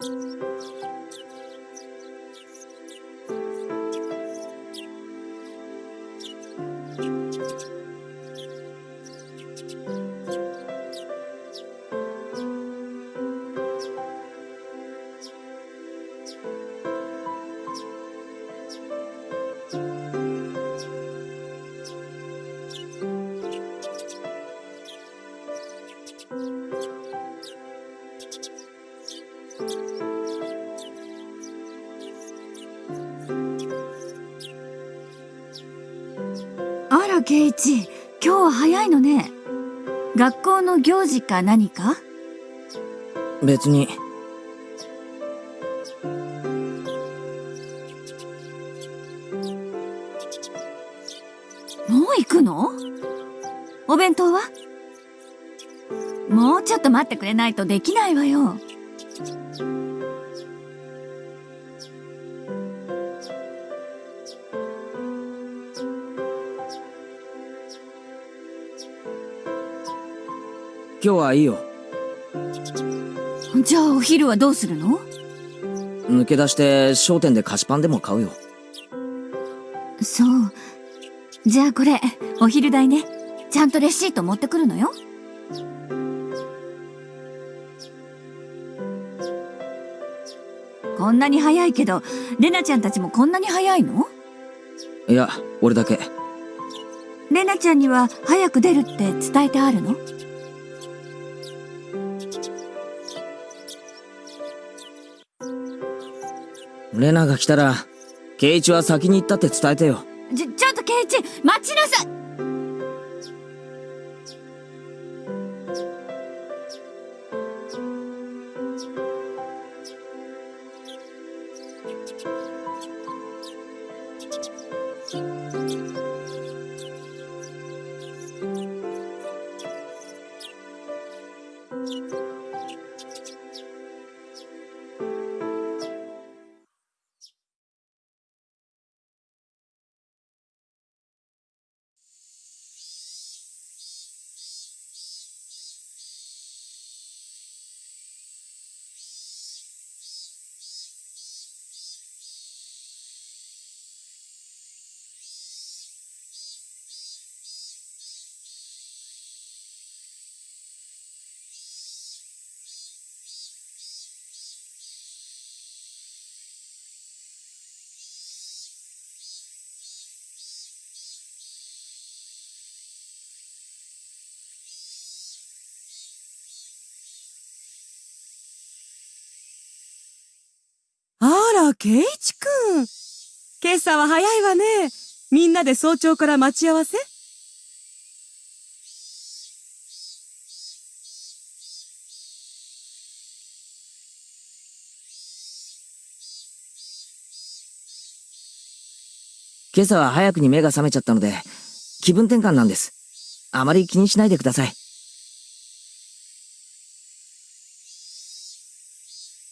あら、ケイチ、今日は早いのね。学校の行事か何か？別にもう行くの？お弁当は？もうちょっと待ってくれないとできないわよ。今日はいいよじゃあお昼はどうするの？抜け出して商店で菓子パンでも買うよそう。じゃあこれ、お昼代ね。ちゃんとレシート持ってくるのよ。こんなに早いけど、レナちゃんたちもこんなに早いの？いや俺だけレナちゃんには早く出るって伝えてあるの？レナが来たらケイチは先に行ったって伝えてよ。ら、ケイチくん。今朝は早いわね。みんなで早朝から待ち合わせ？今朝は早くに目が覚めちゃったので気分転換なんですあまり気にしないでください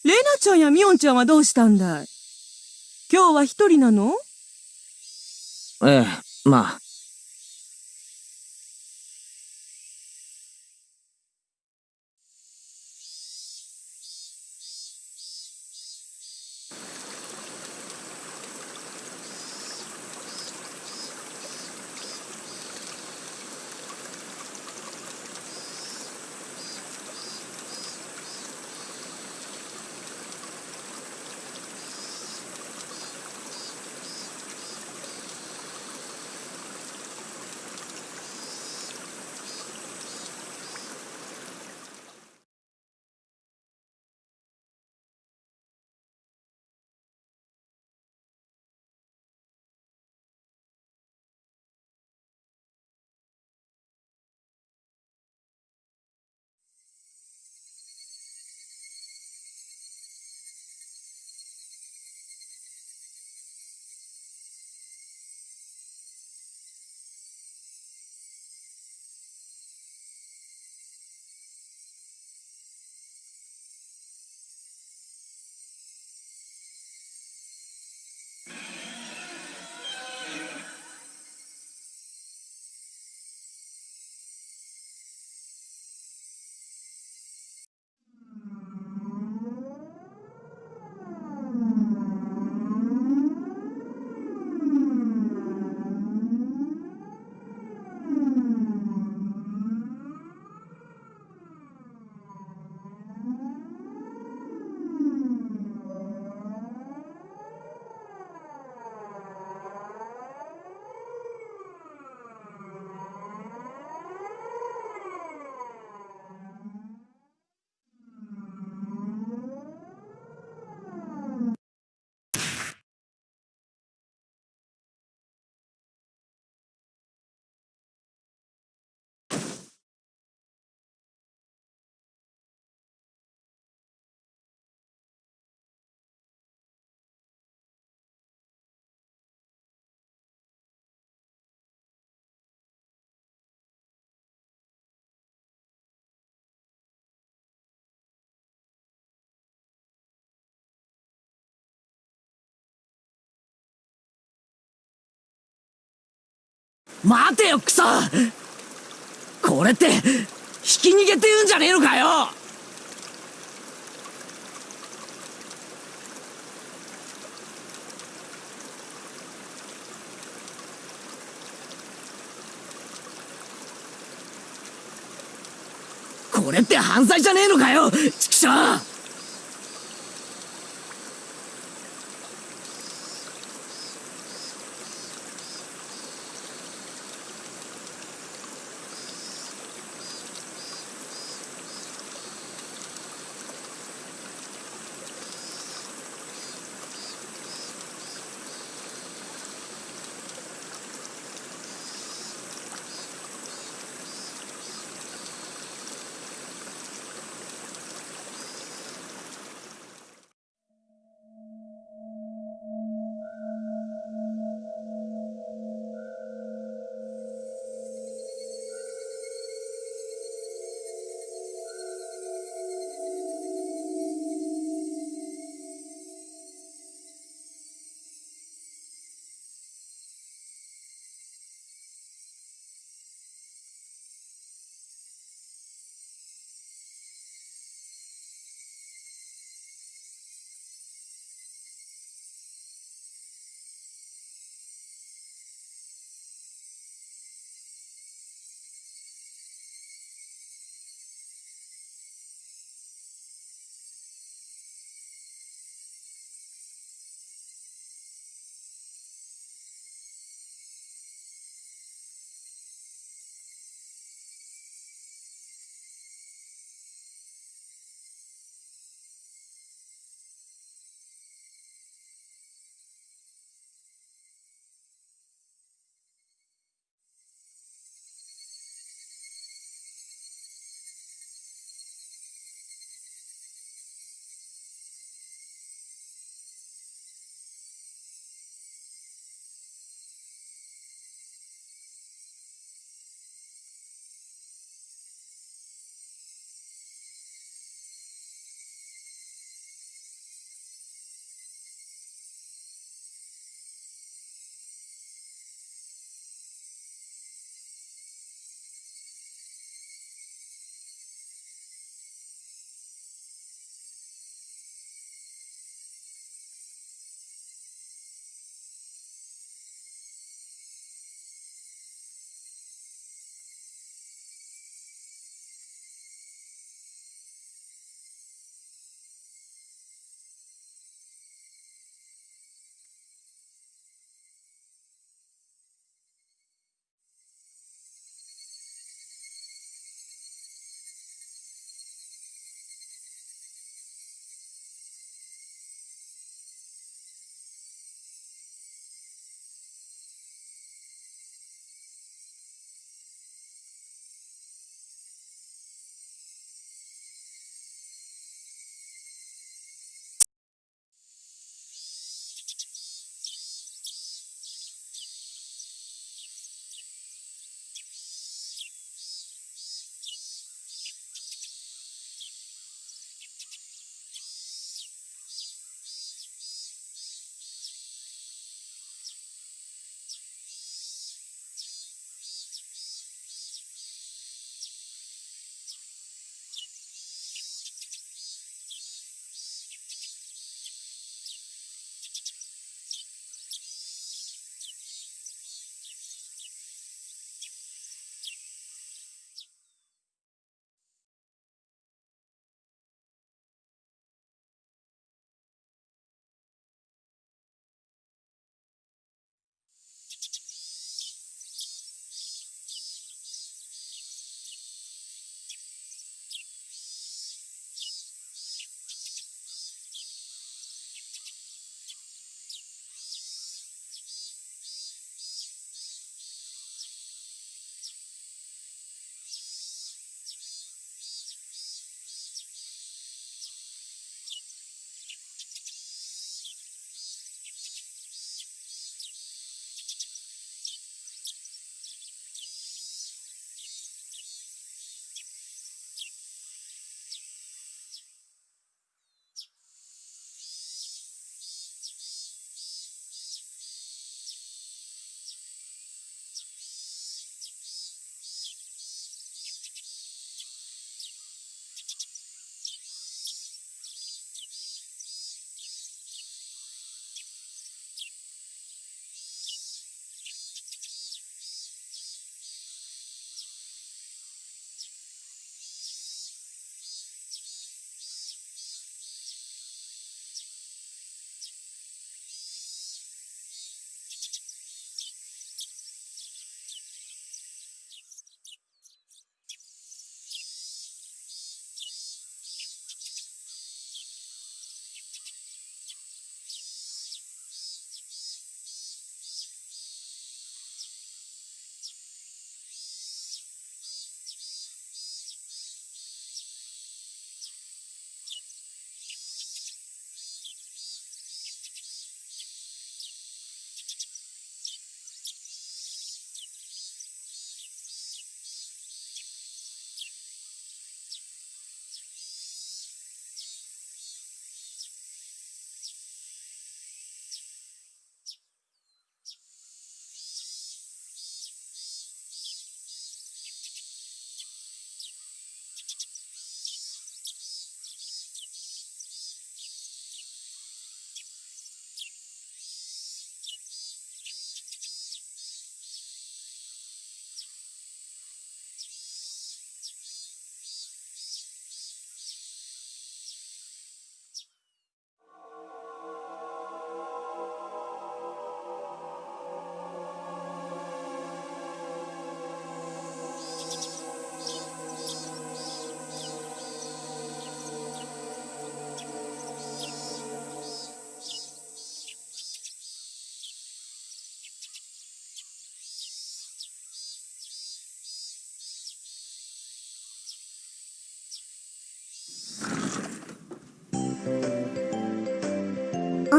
レナちゃんやミオンちゃんはどうしたんだい？今日は一人なの？ええまあ待てよクソ。これってひき逃げって言うんじゃねえのかよ。これって犯罪じゃねえのかよ畜生。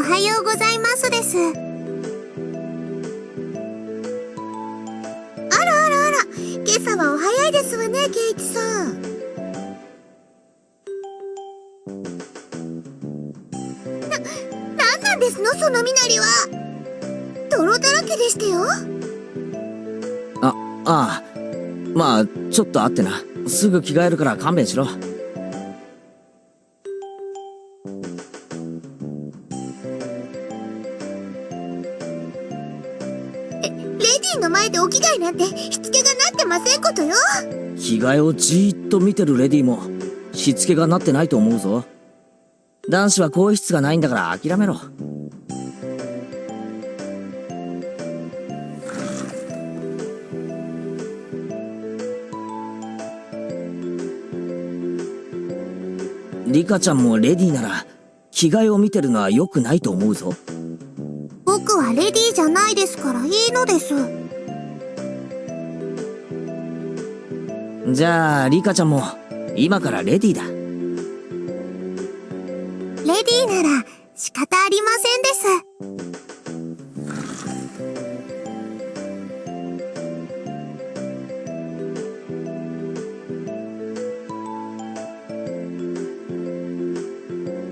はようございますです。あらあらあら、今朝はお早いですわね、ケイチさん。な、なんなんですの、その身なりは。泥だらけでしたよ。ああまあちょっと会ってなすぐ着替えるから勘弁しろをじーっと見てるレディもしつけがなってないと思うぞ。男子は更衣室がないんだから諦めろ。リカちゃんもレディなら着替えを見てるのは良くないと思うぞ。僕はレディじゃないですからいいのです。じゃあリカちゃんも今からレディだ。レディーなら仕方ありませんです。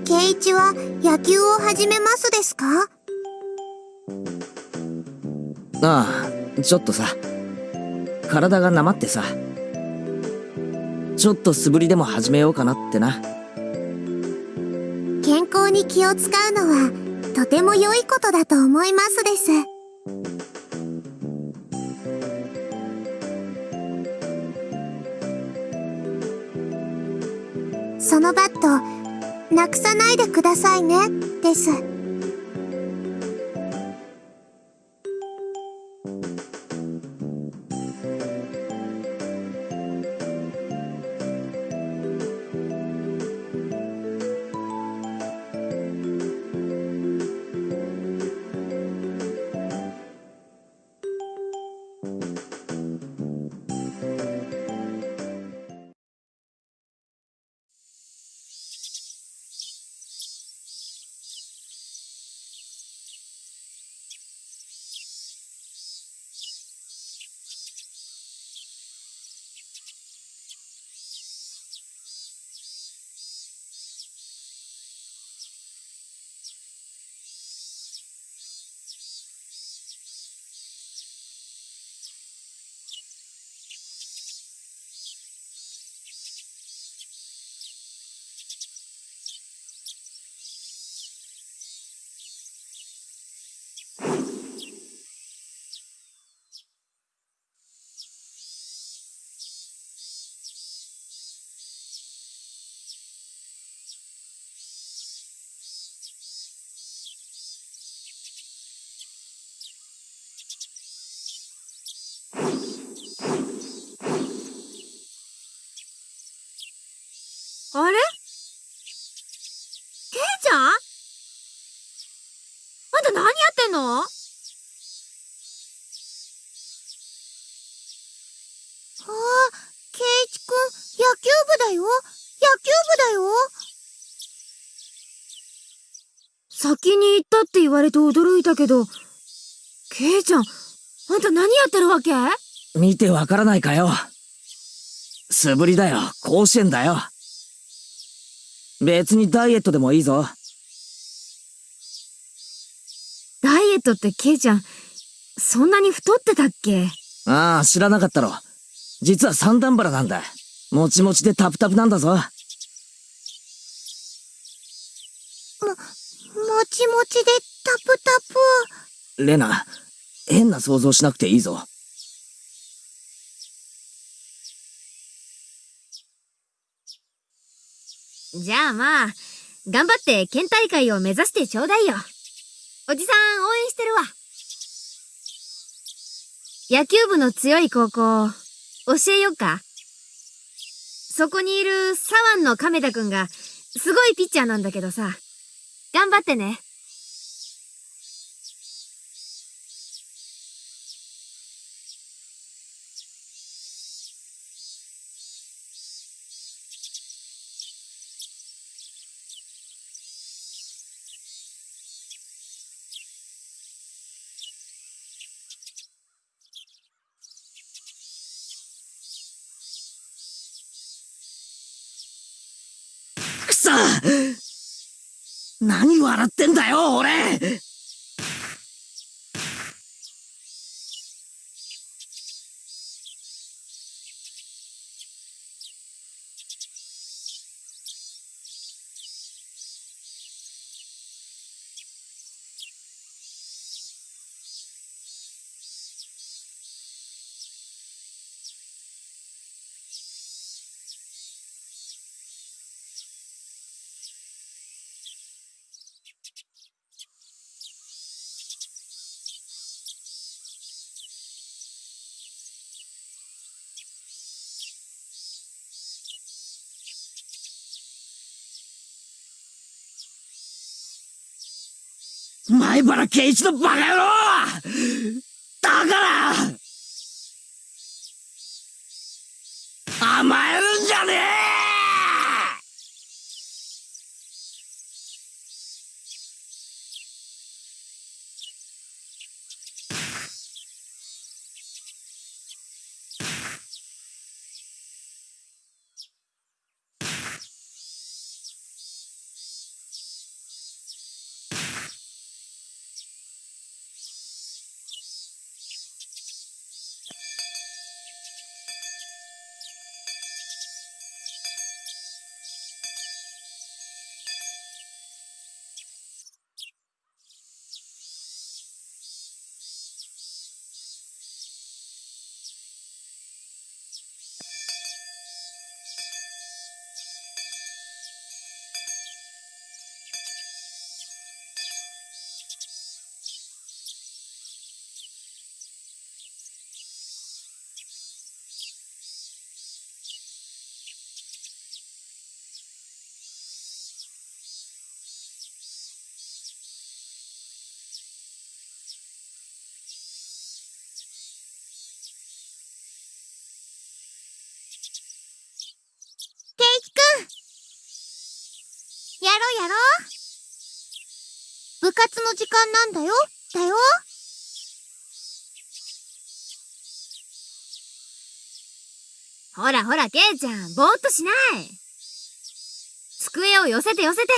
ケイチは野球を始めますですか？ああちょっとさ。体がなまってさちょっと素振りでも始めようかなってな健康に気を使うのはとても良いことだと思いますです。そのバット、なくさないでくださいね、です。の？ああ、ケイチくん、野球部だよ。野球部だよ。先に行ったって言われて驚いたけど、ケイちゃん、あんた何やってるわけ？見てわからないかよ。素振りだよ。甲子園だよ。別にダイエットでもいいぞ。ダイエットってケイちゃん、そんなに太ってたっけ？ああ知らなかったろ。実は三段バラなんだ。もちもちでタプタプなんだぞ。もちもちでタプタプ。レナ変な想像しなくていいぞ。じゃあまあ、頑張って県大会を目指してちょうだいよ。おじさん応援してるわ。野球部の強い高校、教えよっかそこにいる左腕の亀田くんが、すごいピッチャーなんだけどさ。頑張ってね。さ何笑ってんだよ、俺。前原圭一のバカ野郎だから甘える活の時間なんだよだよほらほら、ケイちゃん、ぼーっとしない。机を寄せて寄せて。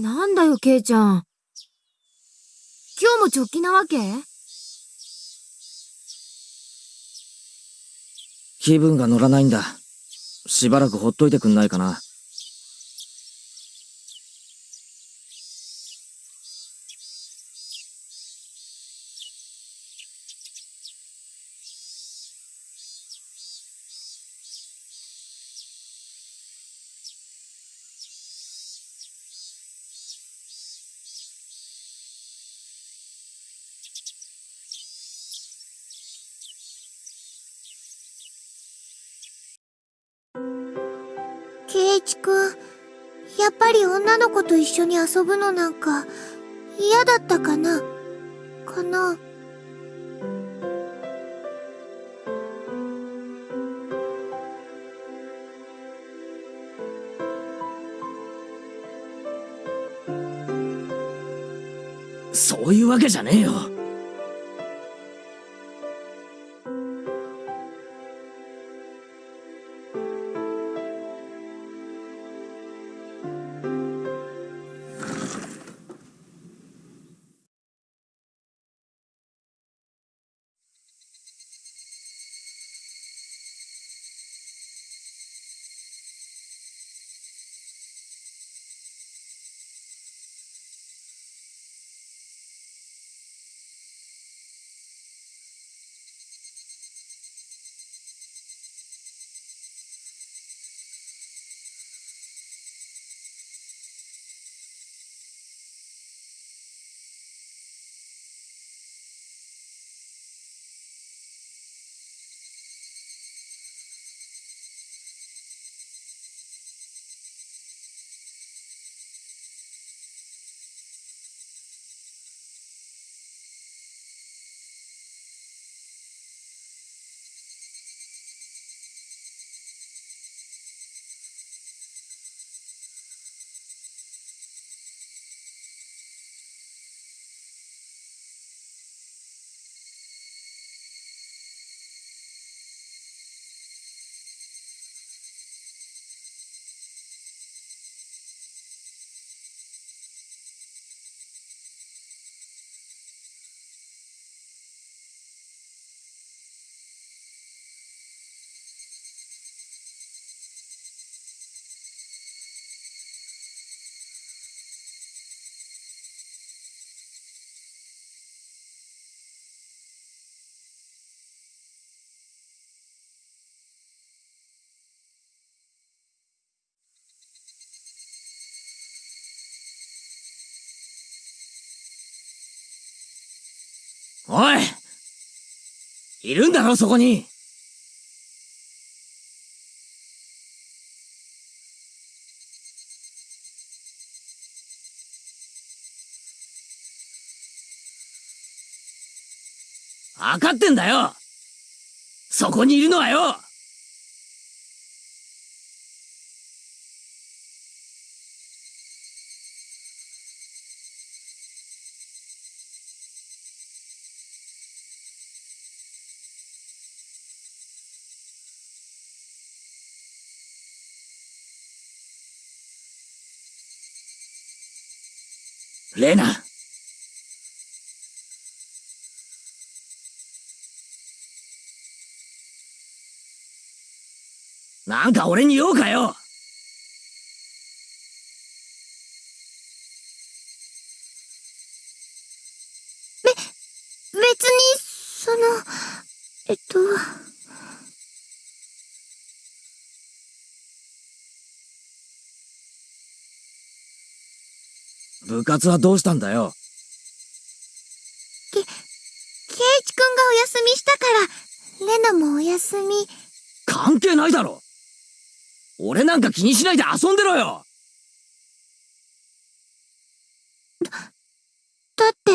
なんだよ、ケイちゃん。今日も直帰なわけ？気分が乗らないんだ。しばらくほっといてくんないかな。遊ぶのなんか嫌だったかな？かな？そういうわけじゃねえよ。おいいるんだろ、そこに。わかってんだよ。そこにいるのはよ。レナ。なんか俺に用かよ。べ別に、その、えっと、部活はどうしたんだよ？ケイチくんがお休みしたから、レナもお休み。関係ないだろ俺なんか気にしないで遊んでろよだって、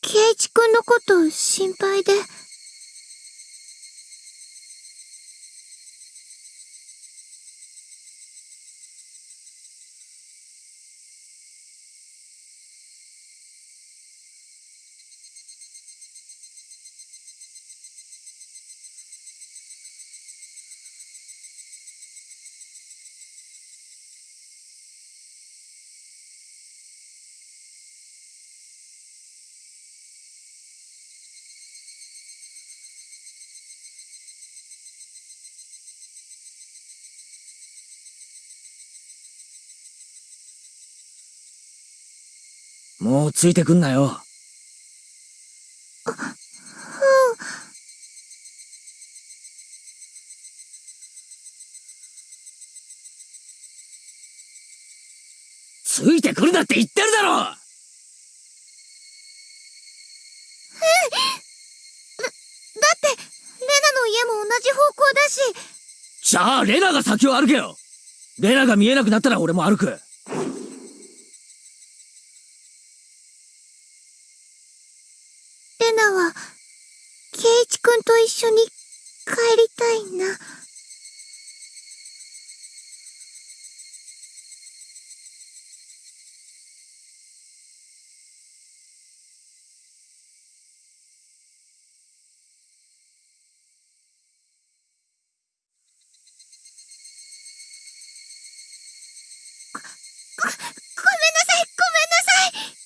ケイチくんのこと心配で。もうついてくんなよ。ついてくるなって言ってるだろ！だって、レナの家も同じ方向だし、じゃあレナが先を歩けよ。レナが見えなくなったら俺も歩くナは、ケイチくんと一緒に帰りたいな。ご、ご、ごめんなさい、ごめんなさい。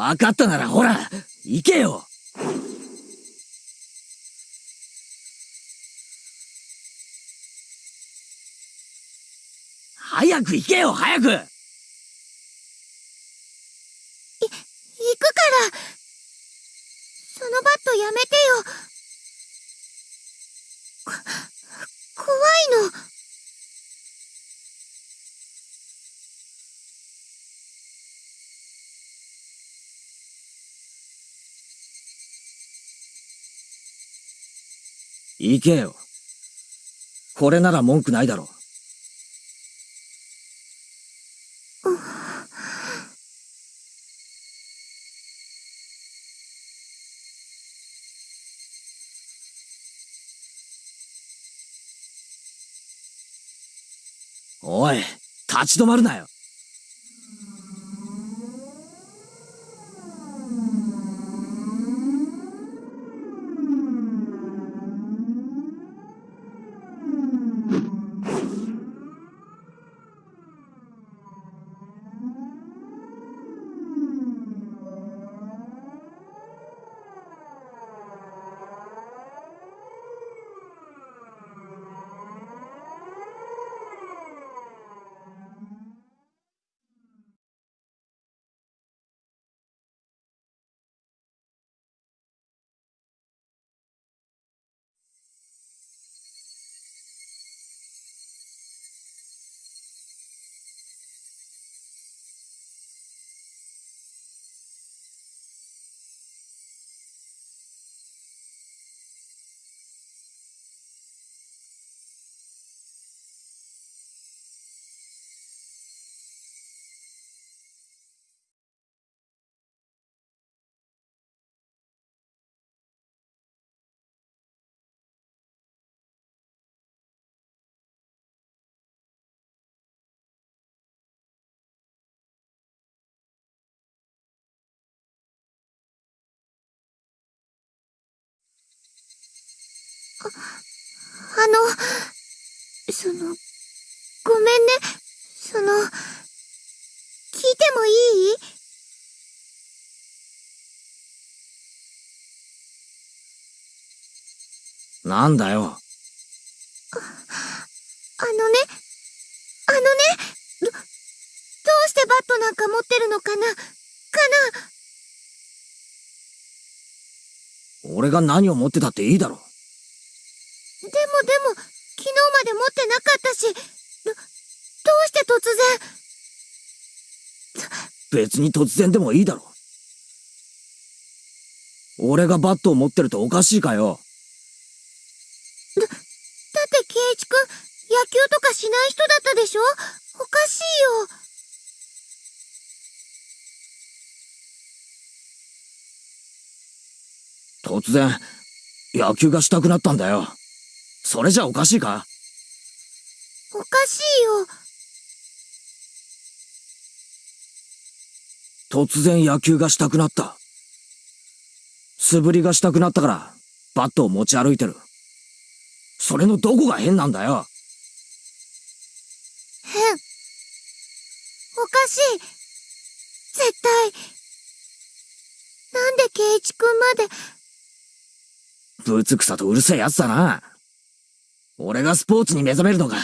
分かったならほら行けよ早く行けよ早くい行くから。そのバットやめてよ。こ、怖いの。行けよ。これなら文句ないだろう。おい立ち止まるなよ。あの、その、ごめんね。その、聞いてもいい？なんだよ。あのね、あのね、ど、どうしてバットなんか持ってるのかな？かな？俺が何を持ってたっていいだろ。でもでも、昨日まで持ってなかったし、ど、どうして突然、別に突然でもいいだろ。俺がバットを持ってるとおかしいかよ。だって圭一くん、野球とかしない人だったでしょ？おかしいよ。突然、野球がしたくなったんだよ。それじゃおかしいか？おかしいよ。突然野球がしたくなった。素振りがしたくなったから、バットを持ち歩いてる。それのどこが変なんだよ？変。おかしい。絶対。なんで圭一くんまで、ぶつくさとうるせえやつだな。俺がスポーツに目覚めるのが、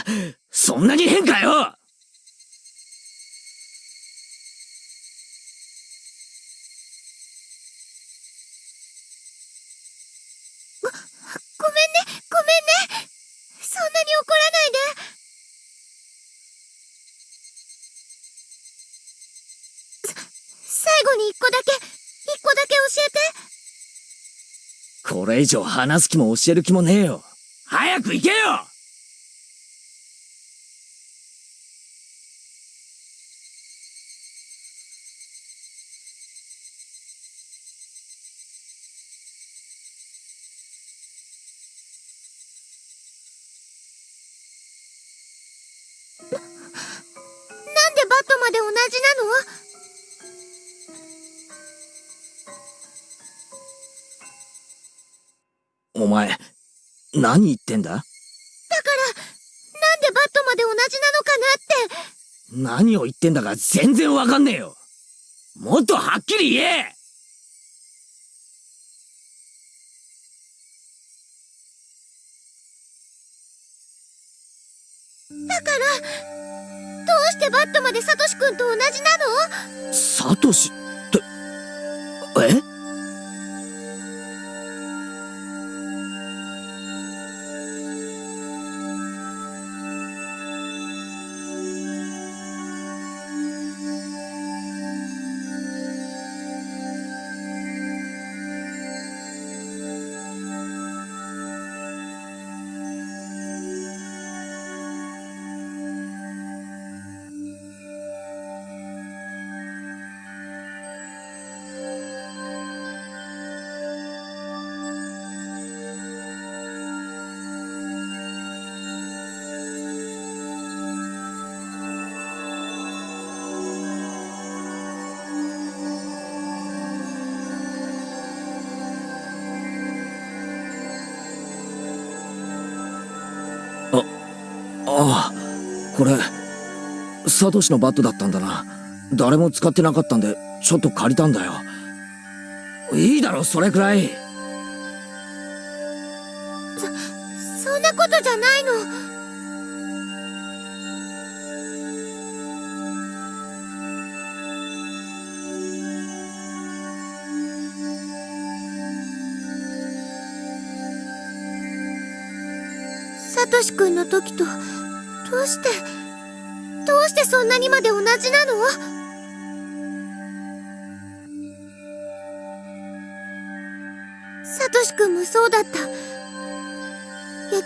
そんなに変かよごめんね、ごめんね。そんなに怒らないで。さ最後に一個だけ、一個だけ教えて。これ以上話す気も教える気もねえよ。早く行けよ！なんでバットまで同じなの？お前、何言ってんだ？だから、なんでバットまで同じなのかなって。何を言ってんだか全然わかんねえよ。もっとはっきり言え！だから、どうしてバットまでサトシくんと同じなの？サトシって、え？サトシのバットだったんだな。誰も使ってなかったんで、ちょっと借りたんだよ。いいだろ、それくらい。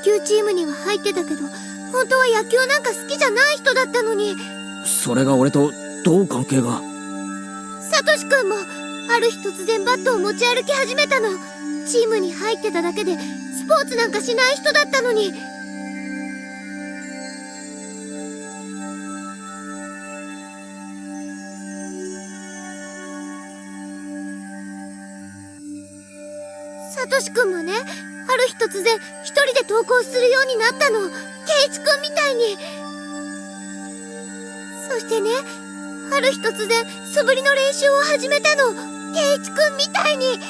球チームには入ってたけど、本当は野球なんか好きじゃない人だったのに、それが俺とどう関係が？サトシくんも、ある日突然バットを持ち歩き始めたの。チームに入ってただけで、スポーツなんかしない人だったのに。サトシくんもね、ある日突然一人で登校するようになったの。ケイチくんみたいに。そしてね、ある日突然素振りの練習を始めたの。ケイチくんみたいに。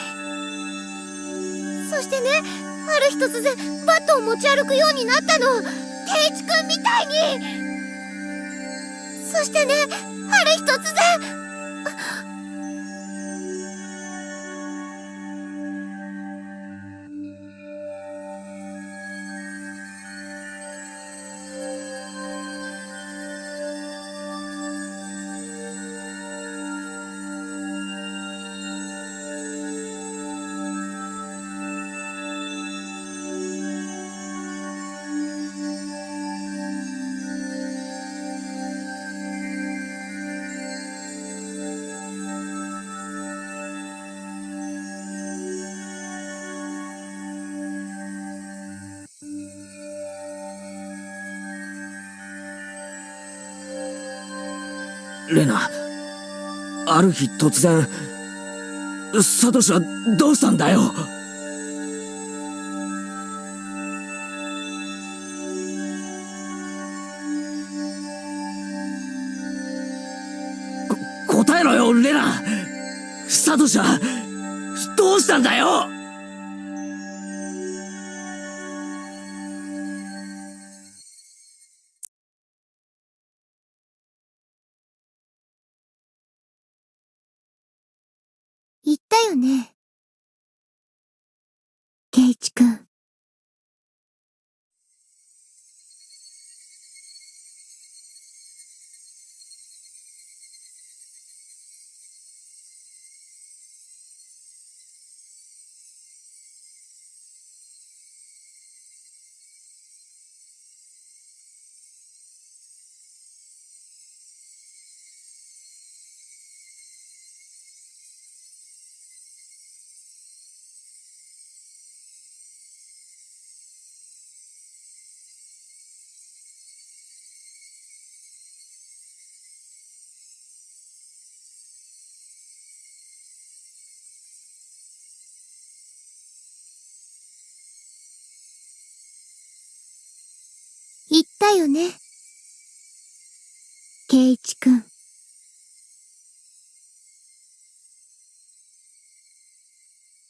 そしてね、ある日突然バットを持ち歩くようになったの。ケイチくんみたいに。そしてね、ある日突然、レナ、ある日突然、サトシはどうしたんだよ？答えろよ、レナ！サトシは、だよね。ケイチくん。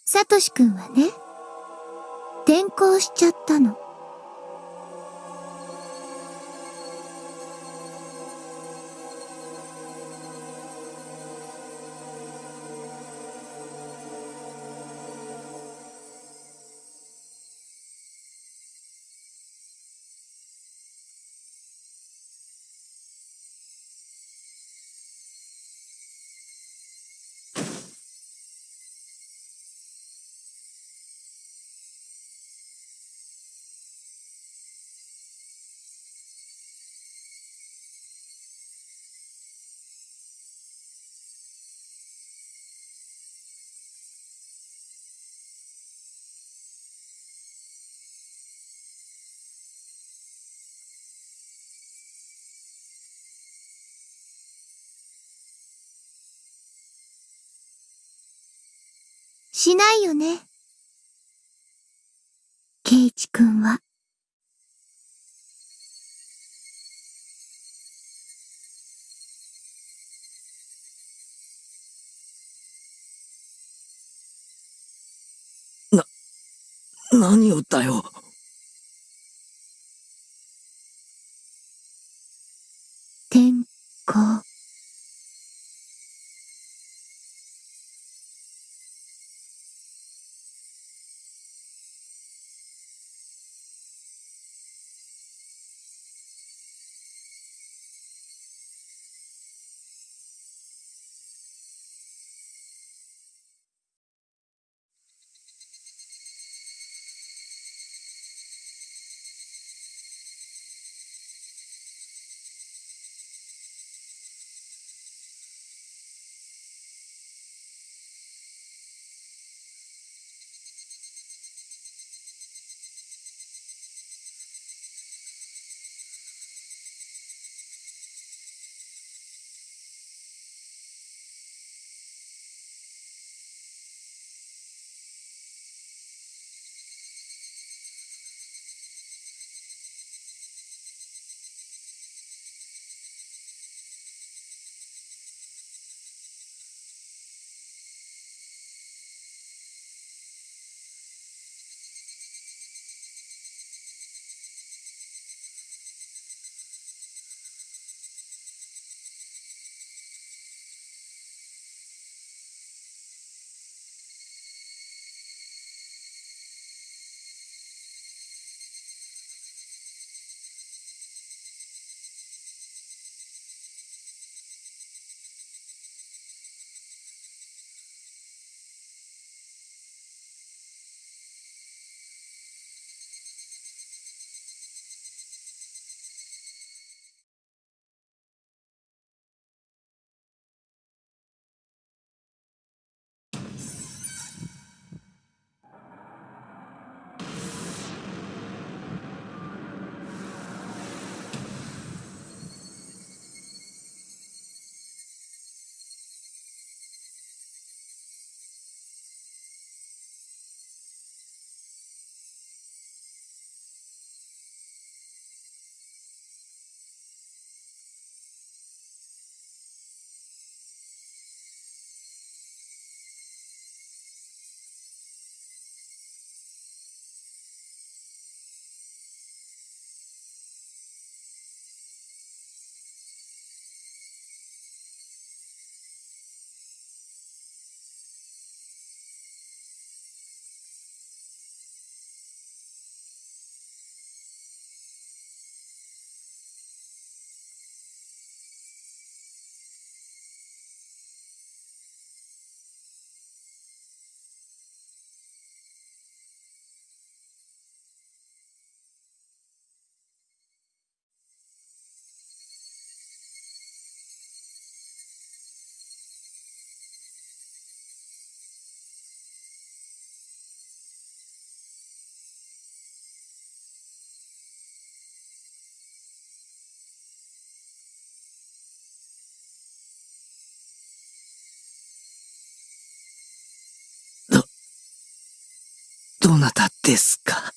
サトシくんはね、転校しちゃったの。しないよね。ケイチくんは。何をだよ転校。なたですか？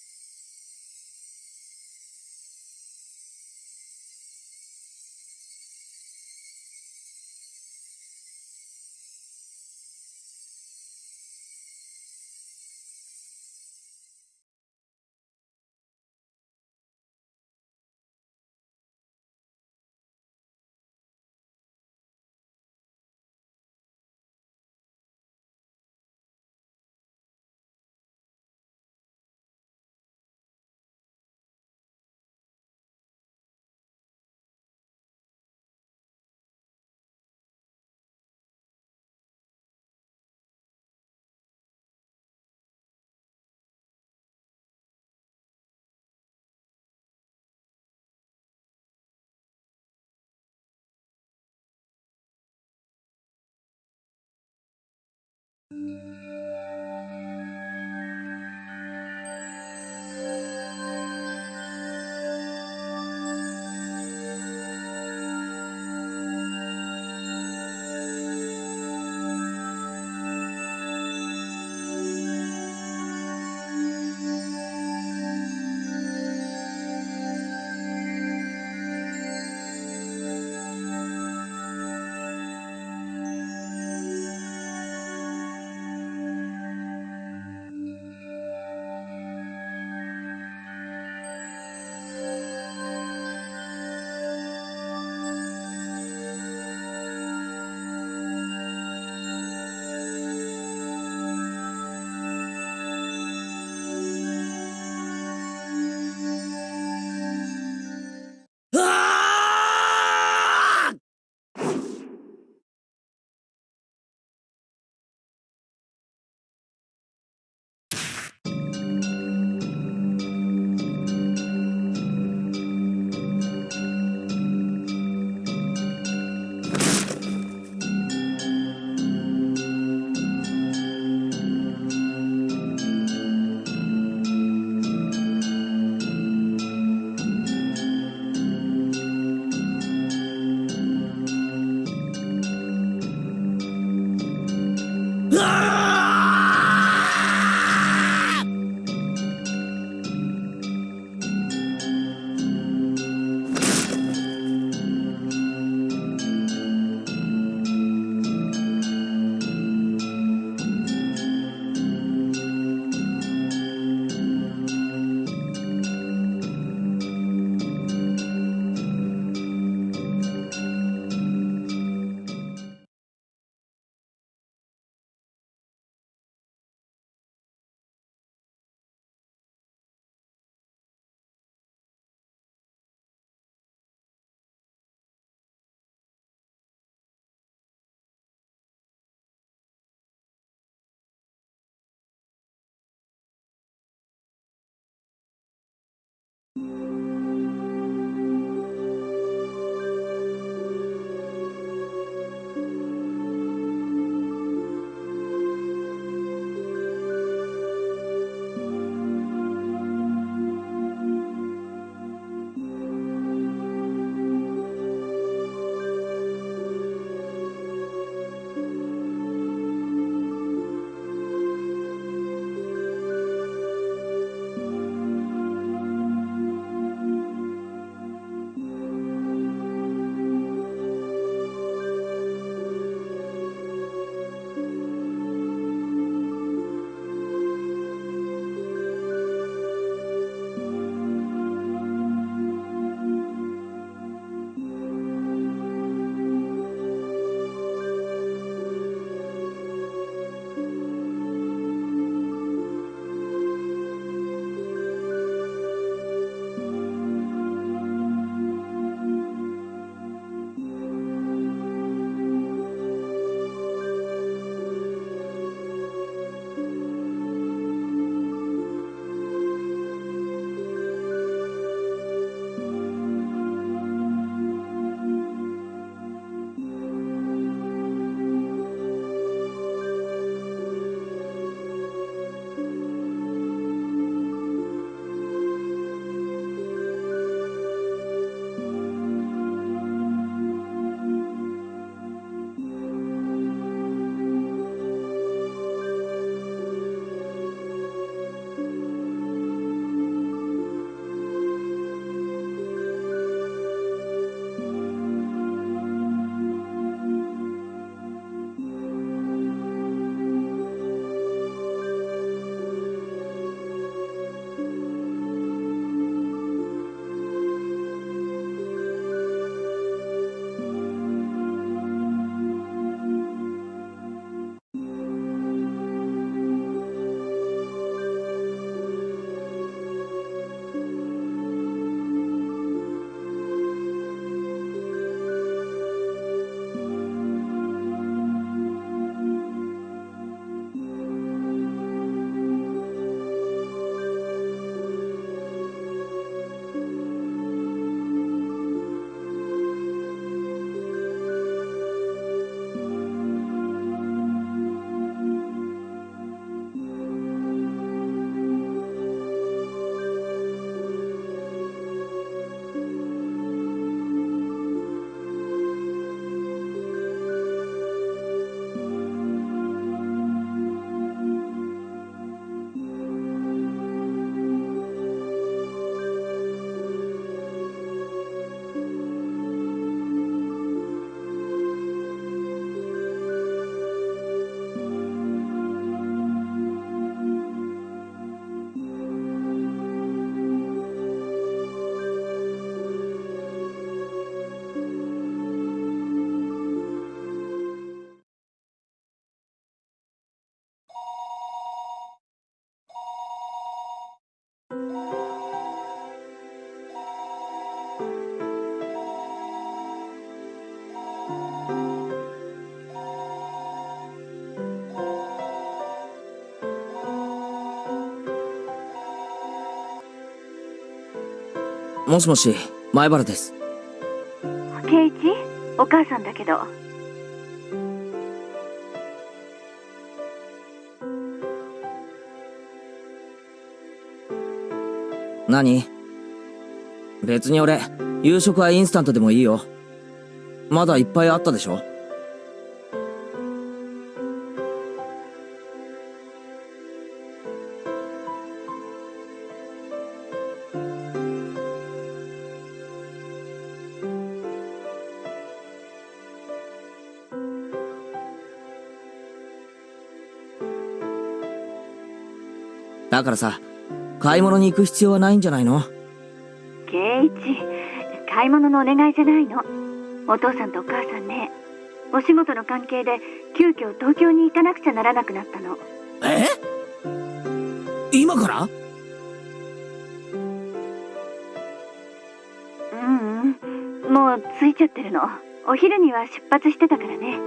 Música もしもし、前原です。圭一？お母さんだけど何？別に俺、夕食はインスタントでもいいよ。まだいっぱいあったでしょ？だからさ、買い物に行く必要はないんじゃないの？圭一買い物のお願いじゃないの。お父さんとお母さんね。お仕事の関係で急遽東京に行かなくちゃならなくなったの。え？今から？うんうん。もう着いちゃってるの。お昼には出発してたからね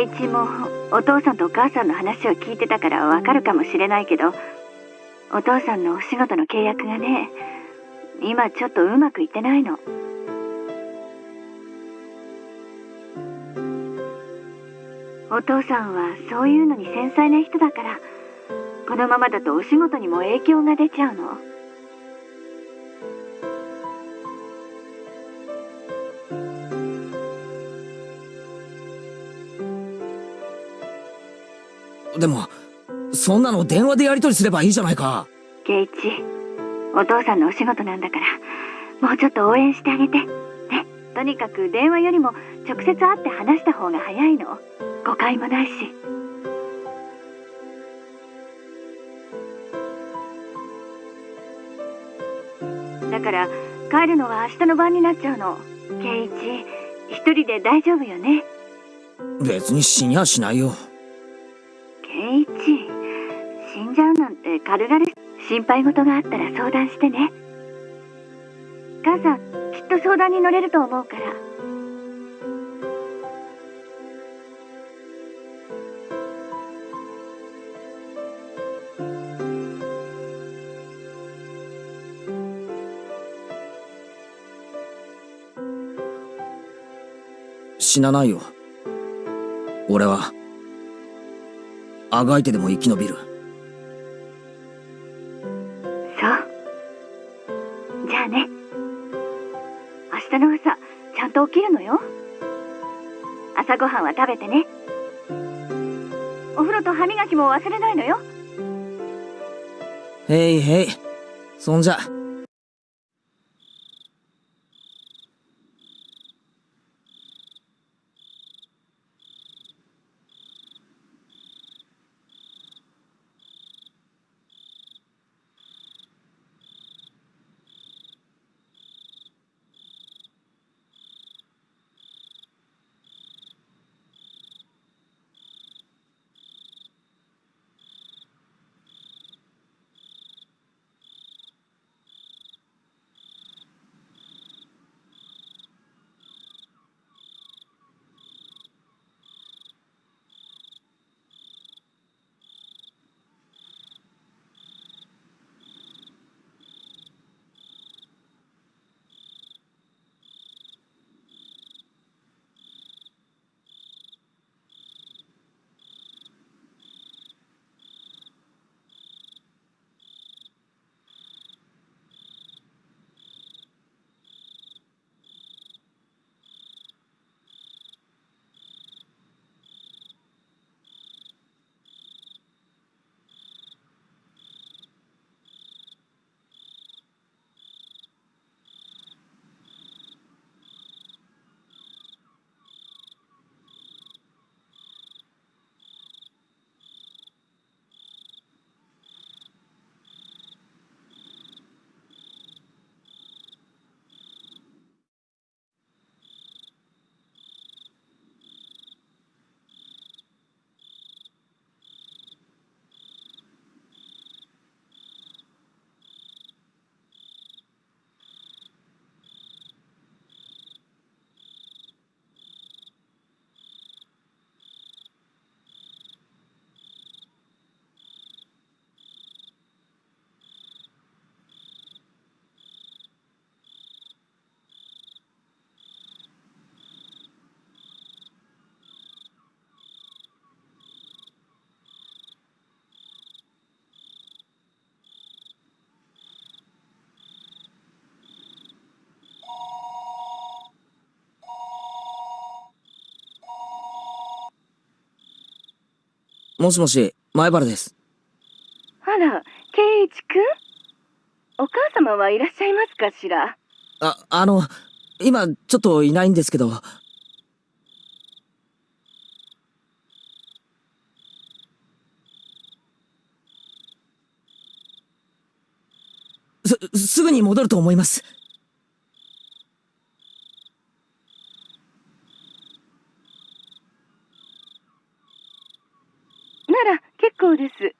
圭一もお父さんとお母さんの話を聞いてたからわかるかもしれないけどお父さんのお仕事の契約がね今ちょっとうまくいってないのお父さんはそういうのに繊細な人だからこのままだとお仕事にも影響が出ちゃうのでも、そんなの電話でやり取りすればいいじゃないか。圭一お父さんのお仕事なんだからもうちょっと応援してあげて。ねとにかく電話よりも直接会って話した方が早いの。誤解もないし。だから帰るのは明日の晩になっちゃうの。圭一一人で大丈夫よね。別に死にゃしないよ。軽々心配事があったら相談してね母さんきっと相談に乗れると思うから死なないよ。俺は、あがいてでも生き延びる。朝ごはんは食べてねお風呂と歯磨きも忘れないのよへいへい。そんじゃ。もしもし、前原です。あら、圭一くんお母様はいらっしゃいますかしら？あ、あの、今、ちょっといないんですけど、す、すぐに戻ると思います。なら結構です。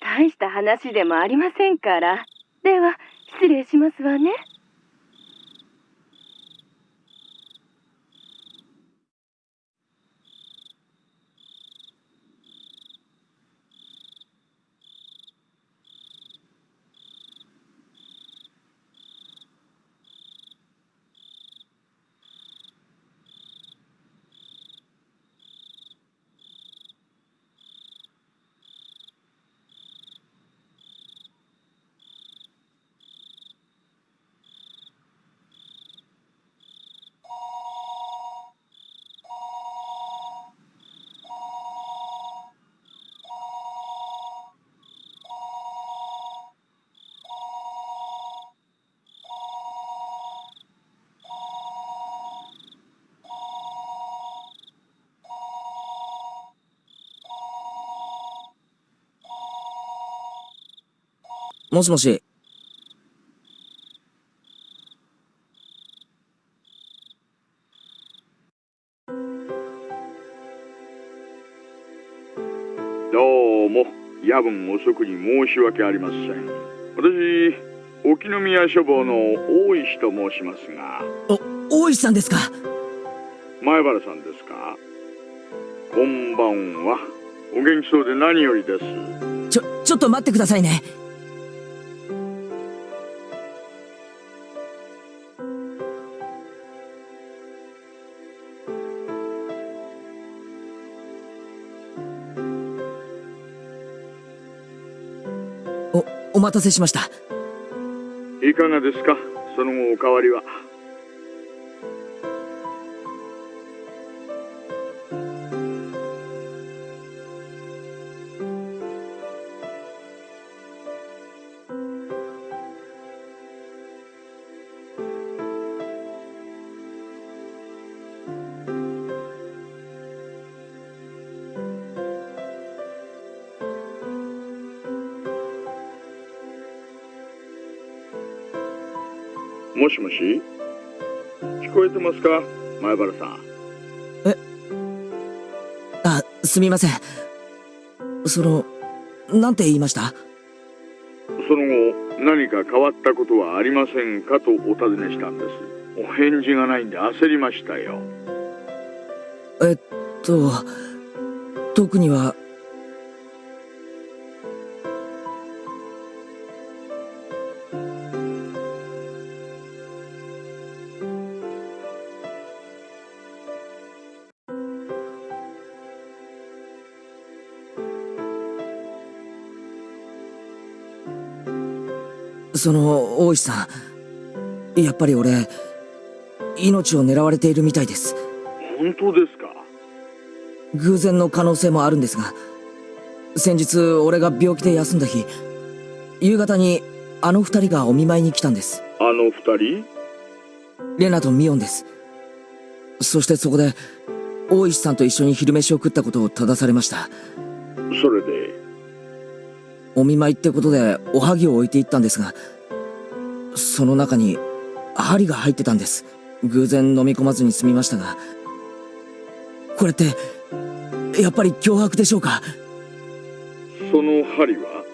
大した話でもありませんから。では、失礼しますわね。もしもし、どうも夜分遅くに申し訳ありません。私沖宮書房の大石と申しますが。お、大石さんですか？前原さんですか？こんばんは。お元気そうで何よりです。ちょ、ちょっと待ってくださいね。お、待たせしました。いかがですか？その後おかわりはもしもし？聞こえてますか？前原さん。あ、すみません。その、なんて言いました？その後何か変わったことはありませんかとお尋ねしたんです。お返事がないんで焦りましたよ。えっと、特には、その、大石さん、やっぱり俺、命を狙われているみたいです。本当ですか？偶然の可能性もあるんですが、先日俺が病気で休んだ日、夕方にあの二人がお見舞いに来たんです。あの二人？レナとミオンです。そしてそこで、大石さんと一緒に昼飯を食ったことを正されました。お見舞いってことでおはぎを置いていったんですが、その中に針が入ってたんです。偶然飲み込まずに済みましたが、これって、やっぱり脅迫でしょうか？その針は？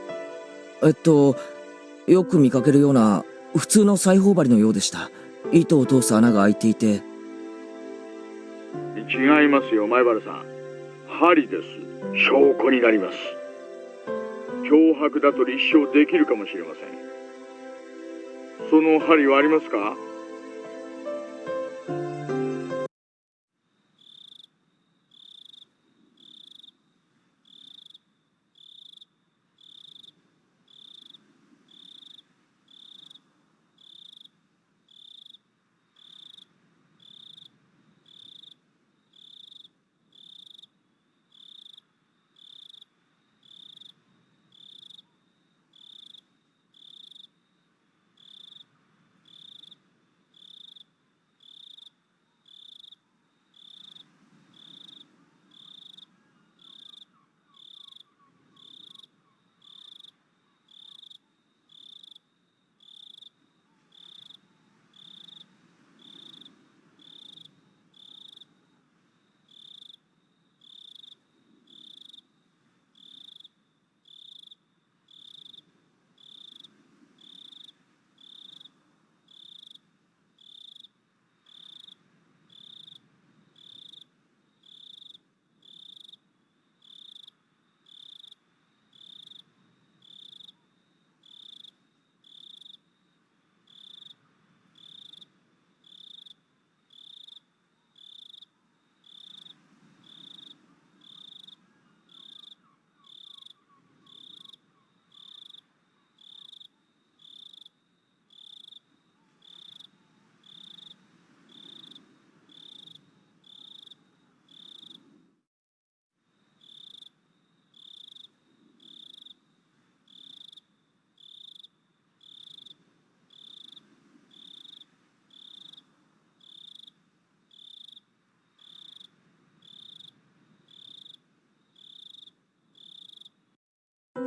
えっと、よく見かけるような普通の裁縫針のようでした。糸を通す穴が開いていて、違いますよ前原さん。針です。証拠になります脅迫だと立証できるかもしれません。その針はありますか？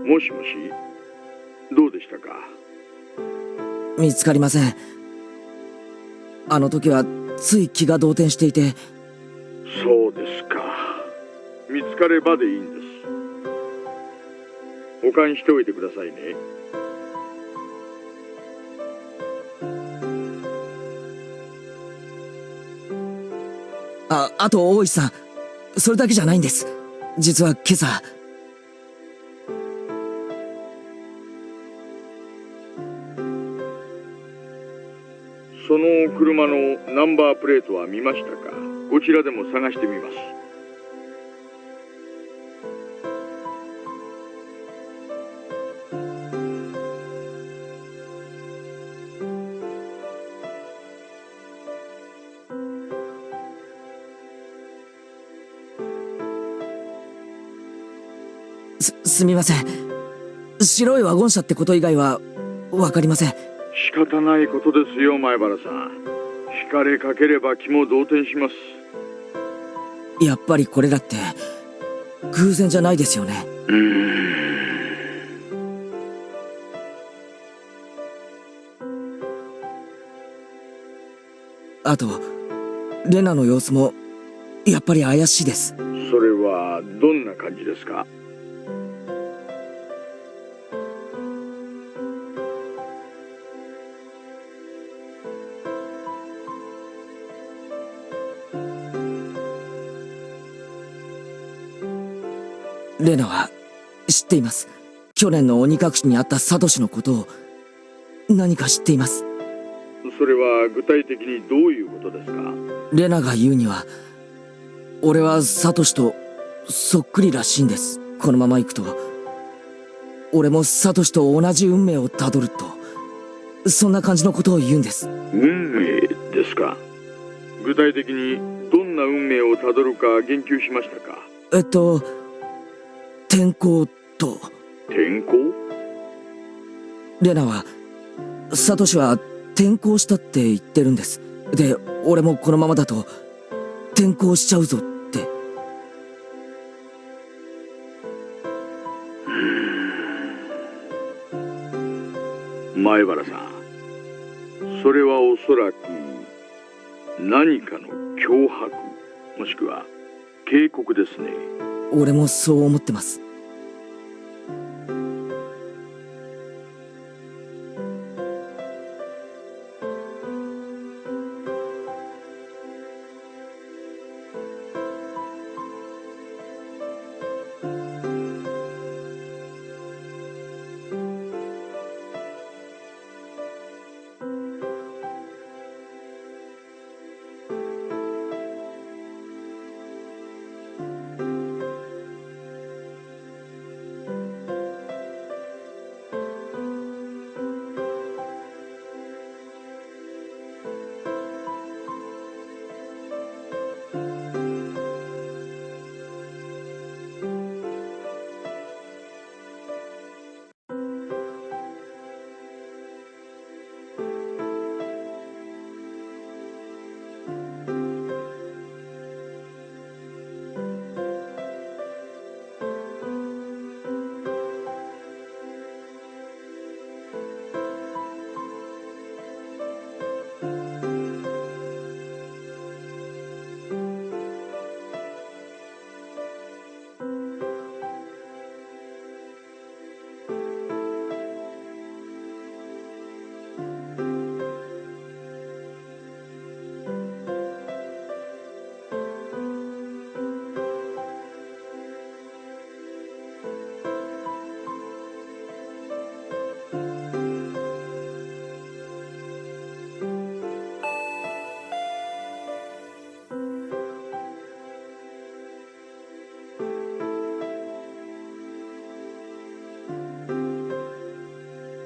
もしもしどうでしたか？見つかりません。あの時はつい気が動転していて、そうですか。見つかればでいいんです。保管しておいてくださいね。あ、あと大石さん、それだけじゃないんです。実は今朝、ナンバープレートは見ましたか？こちらでも探してみますす、すみません。白いワゴン車ってこと以外は、わかりません。仕方ないことですよ前原さん惹かれかければ気も動転しますやっぱりこれらって、偶然じゃないですよね。うーんあと、レナの様子も、やっぱり怪しいです。それはどんな感じですか？レナは、知っています。去年の鬼隠しにあったサトシのことを、何か知っています。それは具体的にどういうことですか？レナが言うには、俺はサトシとそっくりらしいんです。このまま行くと、俺もサトシと同じ運命をたどると、そんな感じのことを言うんです。運命ですか？具体的にどんな運命をたどるか言及しましたか？えっと、天候と、天候レナは、サトシは転校したって言ってるんです。で、俺もこのままだと、転校しちゃうぞって。前原さんそれはおそらく何かの脅迫もしくは警告ですね俺もそう思ってます。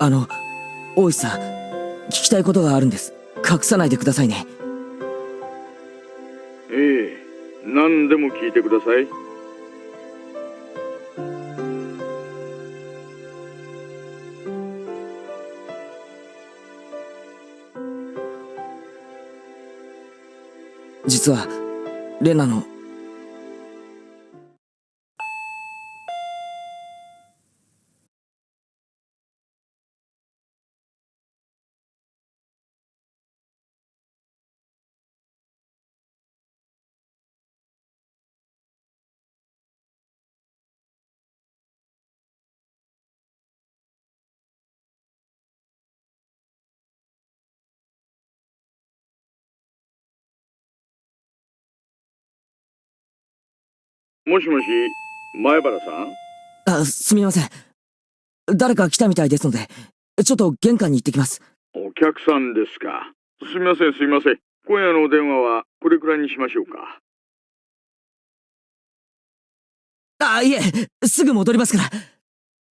あの、大石さん、聞きたいことがあるんです。隠さないでくださいね。ええ何でも聞いてください実は、レナの、もしもし、前原さん？あ、すみません。誰か来たみたいですので、ちょっと玄関に行ってきます。お客さんですか。すみません、すみません。今夜のお電話はこれくらいにしましょうか。あ、いえ、すぐ戻りますから。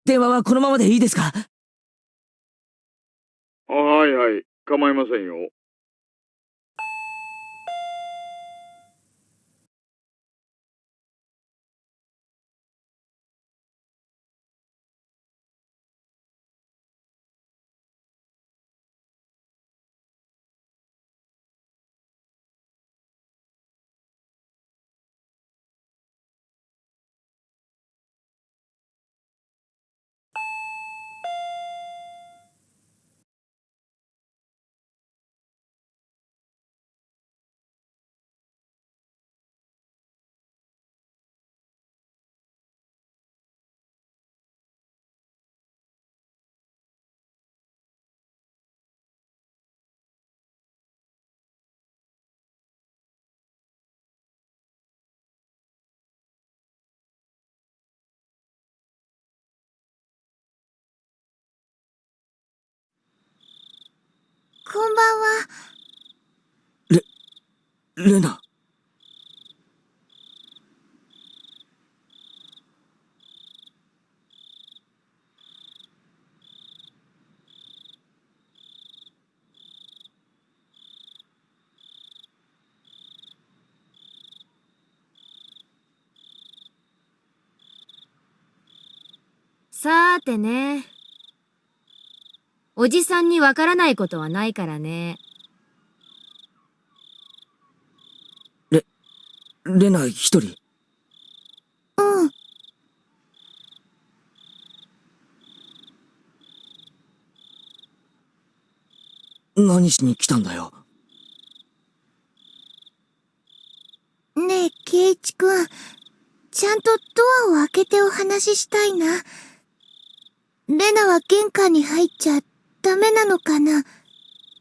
電話はこのままでいいですか？あはいはい、構いませんよ。こんばんは。レナ。さーてね。おじさんにわからないことはないからね。レナ一人。うん。何しに来たんだよ。ねえ、ケイチくん。ちゃんとドアを開けてお話ししたいな。レナは玄関に入っちゃダメなのかな？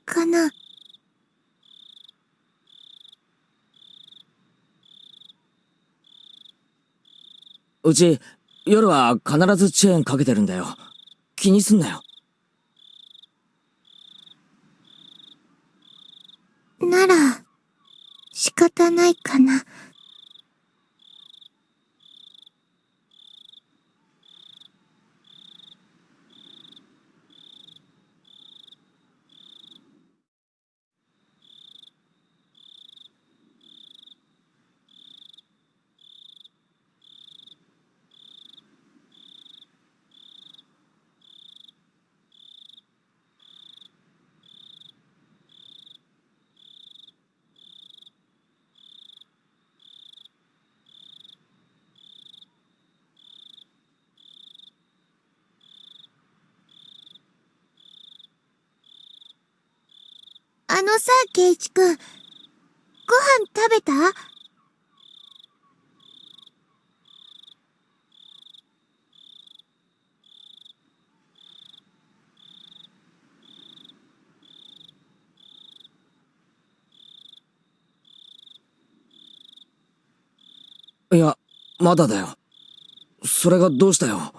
かな？うち、夜は必ずチェーンかけてるんだよ。気にすんなよ。なら、仕方ないかな。あのさ、ケイチくん。ご飯食べた？いや、まだだよ。それがどうしたよ？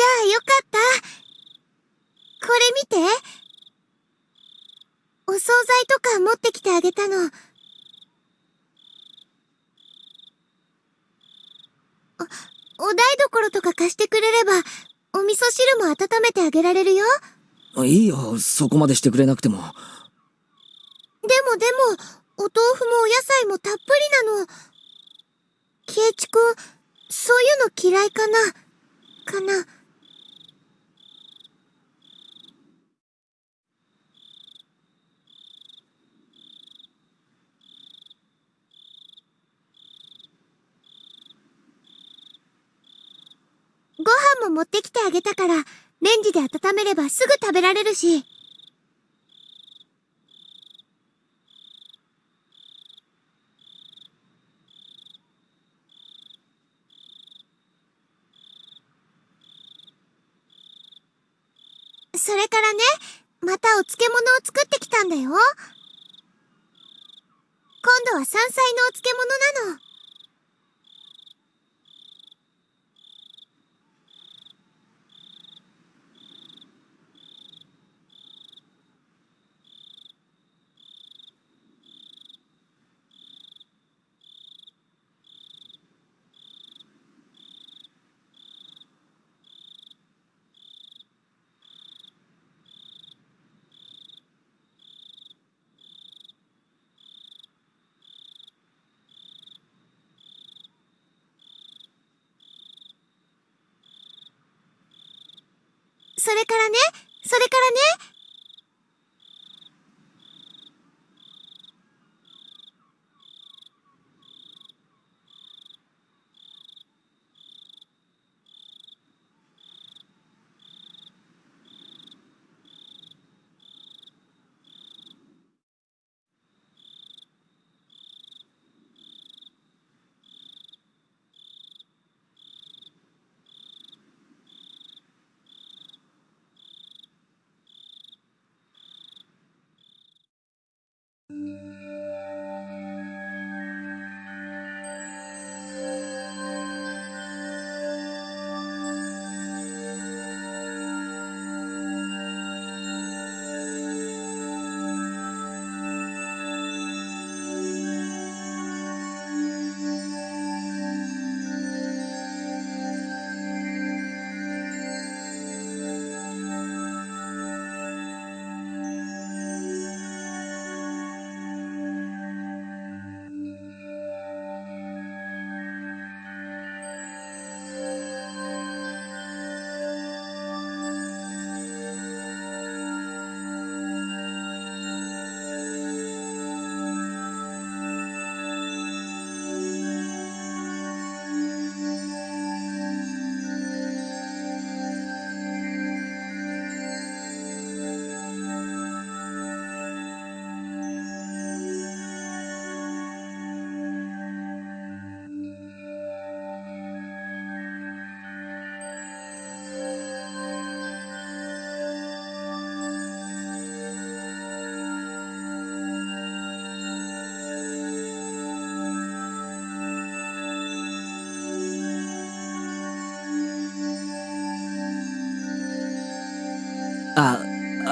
じゃあよかった。これ見て。お惣菜とか持ってきてあげたの。お、お台所とか貸してくれれば、お味噌汁も温めてあげられるよ。いいよ、そこまでしてくれなくても。でもでも、お豆腐もお野菜もたっぷりなの。ケイチくん、そういうの嫌いかなかなご飯も持ってきてあげたから、レンジで温めればすぐ食べられるし。それからね、またお漬物を作ってきたんだよ。のは山菜のお漬物なの。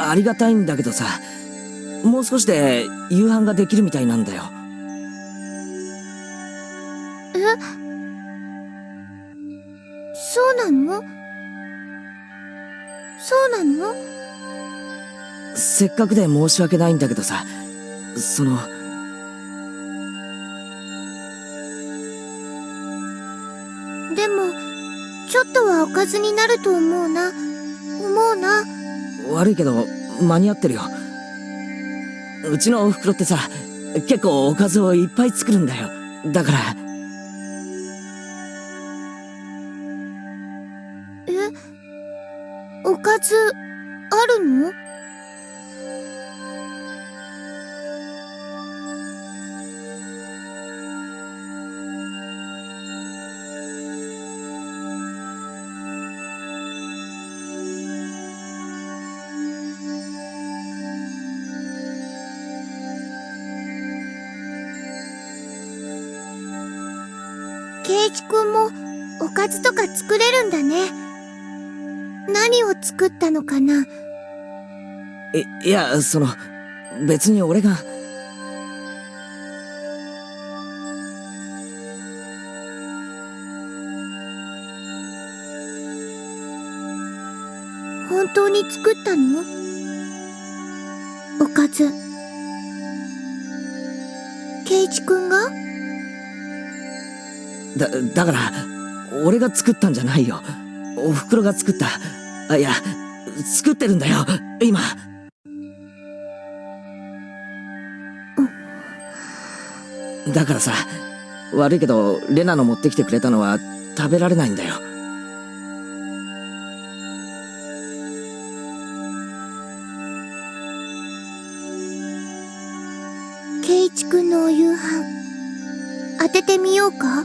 ありがたいんだけどさ、もう少しで夕飯ができるみたいなんだよ。そうなの？そうなの？せっかくで申し訳ないんだけどさ、その、でも、ちょっとはおかずになると思うな。思うな。悪いけど、間に合ってるよ。うちのお袋ってさ、結構おかずをいっぱい作るんだよ。だから、いいや、その、別に俺が、本当に作ったの？おかず。ケイチくんが？だ、だから、俺が作ったんじゃないよ。お袋が作った。あ、いや、作ってるんだよ、今。だからさ、悪いけど、レナの持ってきてくれたのは食べられないんだよ。ケイチくんのお夕飯。当ててみようか？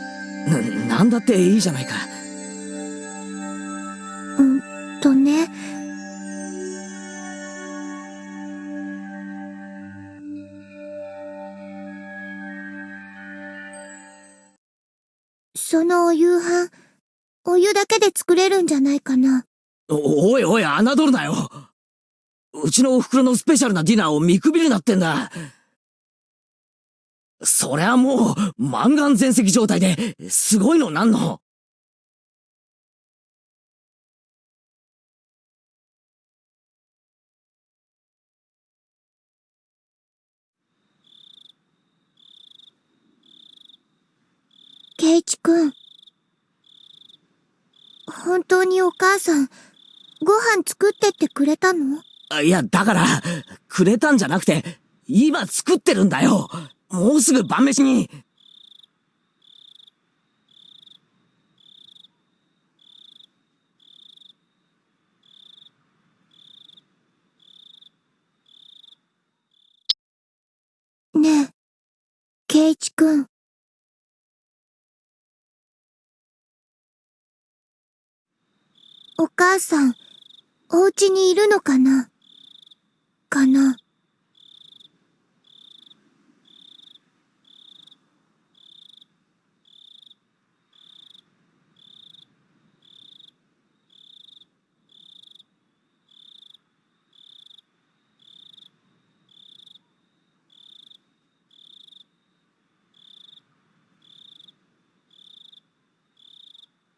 な、なんだっていいじゃないか。ちのお袋のスペシャルなディナーを見くびるなってんだ。そりゃもう、満願全席状態で、すごいのなんの？ケイチくん。本当にお母さん、ご飯作ってってくれたの？いや、だから、くれたんじゃなくて、今作ってるんだよ。もうすぐ晩飯に。ねえ、ケイチくん。お母さん、お家にいるのかな？かな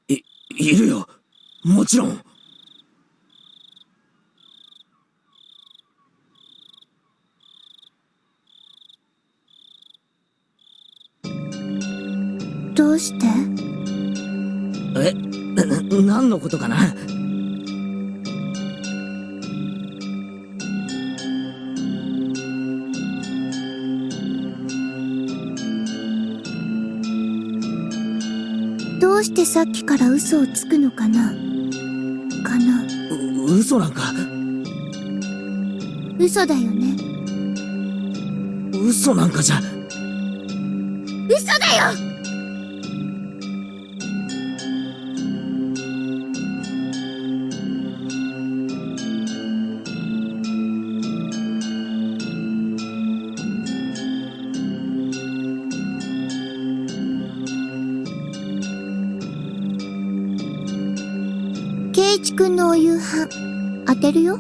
い、いるよ。もちろん。どうして？え、な、何のことかな？どうしてさっきから嘘をつくのかな？かな？う嘘なんか、嘘だよね。嘘なんかじゃ。嘘だよるよ。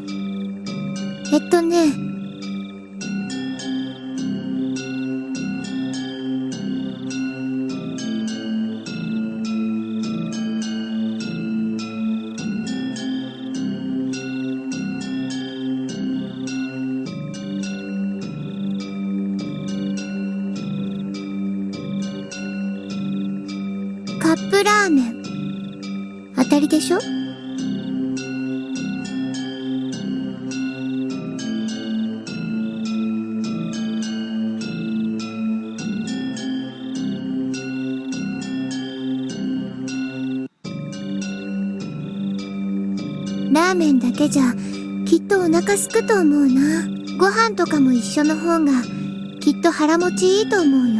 えっとねとお腹すくと思うな。ご飯とかも一緒の方がきっと腹持ちいいと思うよ。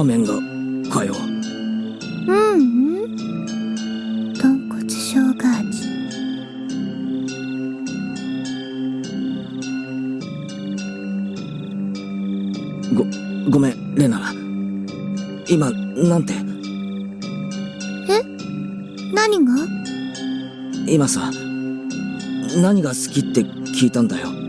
ラーメンが、かよ。ううん豚骨生姜味ご、ごめん、レナ。今、なんて、何が？今さ、何が好きって聞いたんだよ。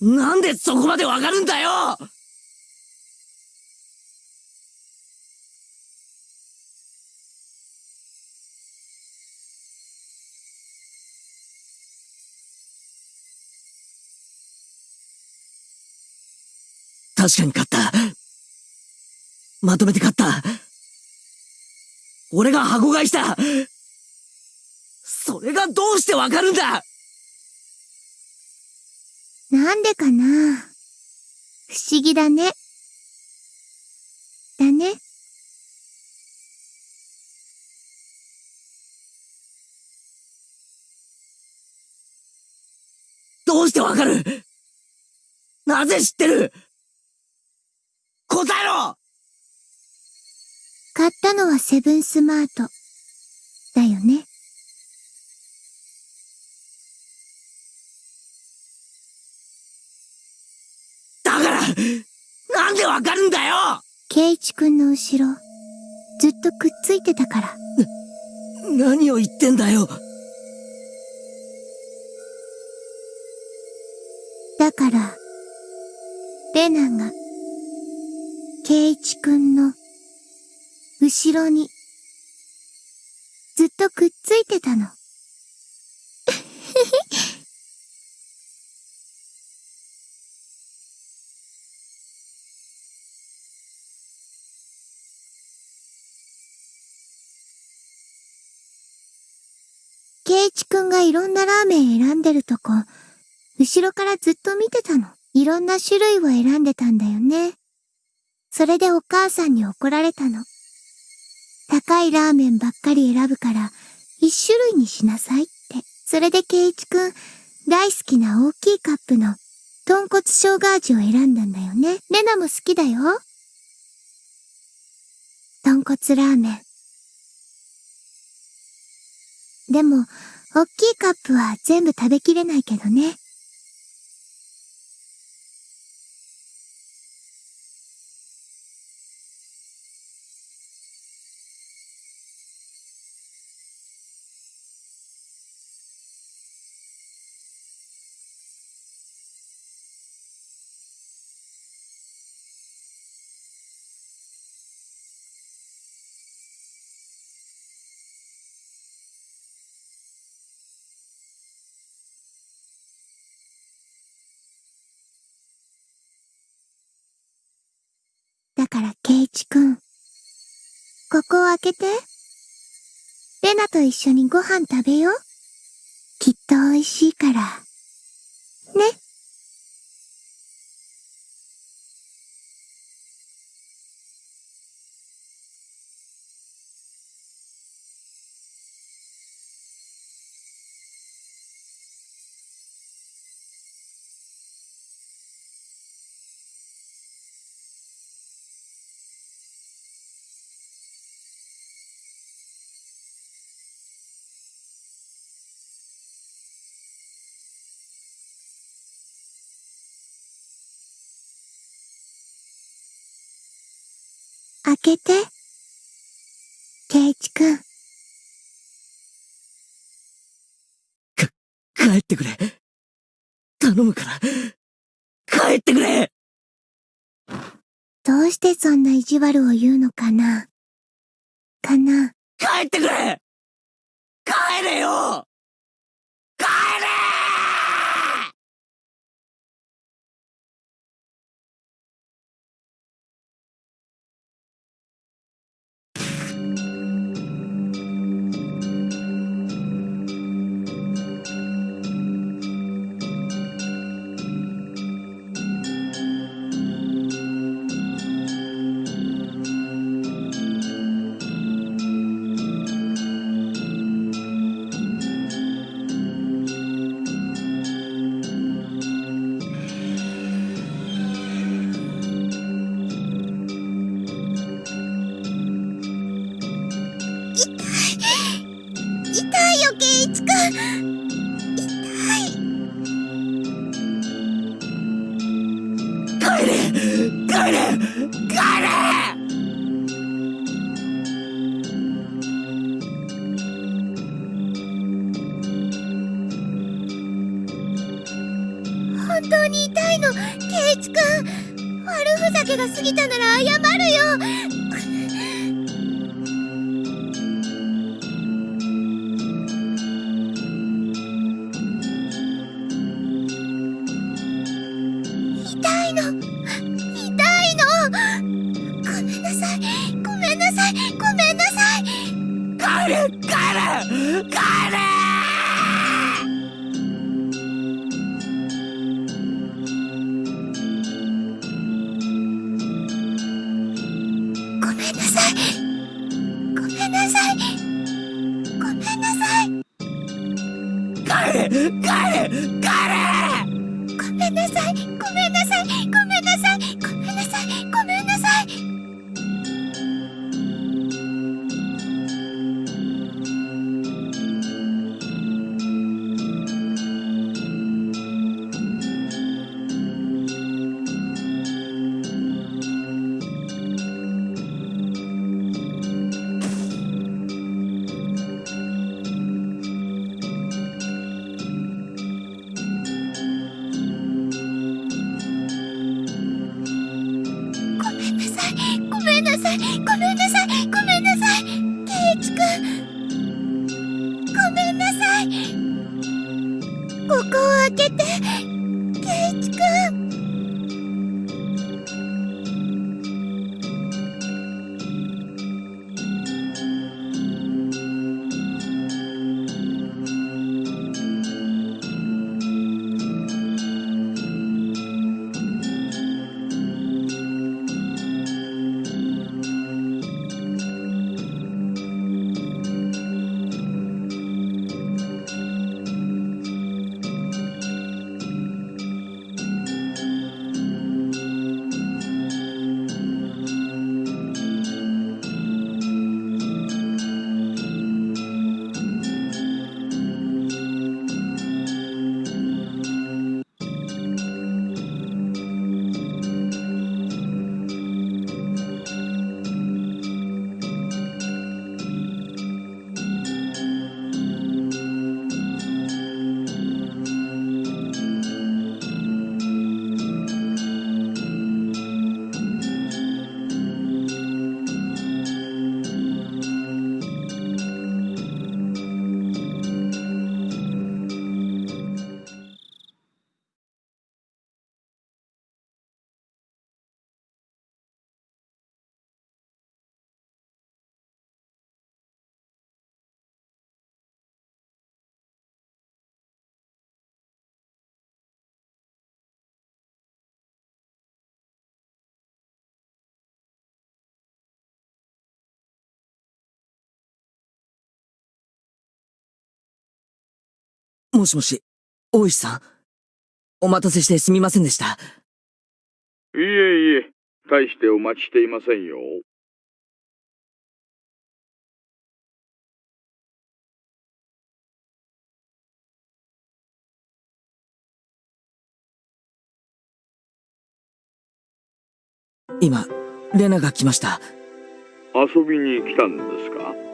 なんでそこまでわかるんだよ確かに勝った。まとめて勝った。俺が箱買いしたそれがどうしてわかるんだなんでかな？不思議だね。だね。どうしてわかる？なぜ知ってる？答えろ買ったのはセブンスマート。だよね。なんでわかるんだよケイチくんの後ろ、ずっとくっついてたから。何を言ってんだよだから、レナが、ケイチくんの、後ろに、ずっとくっついてたの。ケイチくんがいろんなラーメン選んでるとこ、後ろからずっと見てたの。いろんな種類を選んでたんだよね。それでお母さんに怒られたの。高いラーメンばっかり選ぶから、一種類にしなさいって。それでケイチくん、大好きな大きいカップの、豚骨生姜味を選んだんだよね。レナも好きだよ。豚骨ラーメン。でも、おっきいカップは全部食べきれないけどね。こを開けて。レナと一緒にご飯食べよう。きっと美味しいから。ね。けて。ケイチくん。帰ってくれ。頼むから。帰ってくれどうしてそんな意地悪を言うのかなかな帰ってくれ帰れよいの痛いの。ごめんなさい。ごめんなさい。ごめんなさい。帰れ帰れ帰れ。もしもし、大石さん。お待たせしてすみませんでした。いえいえ、大してお待ちしていませんよ。今、レナが来ました。遊びに来たんですか？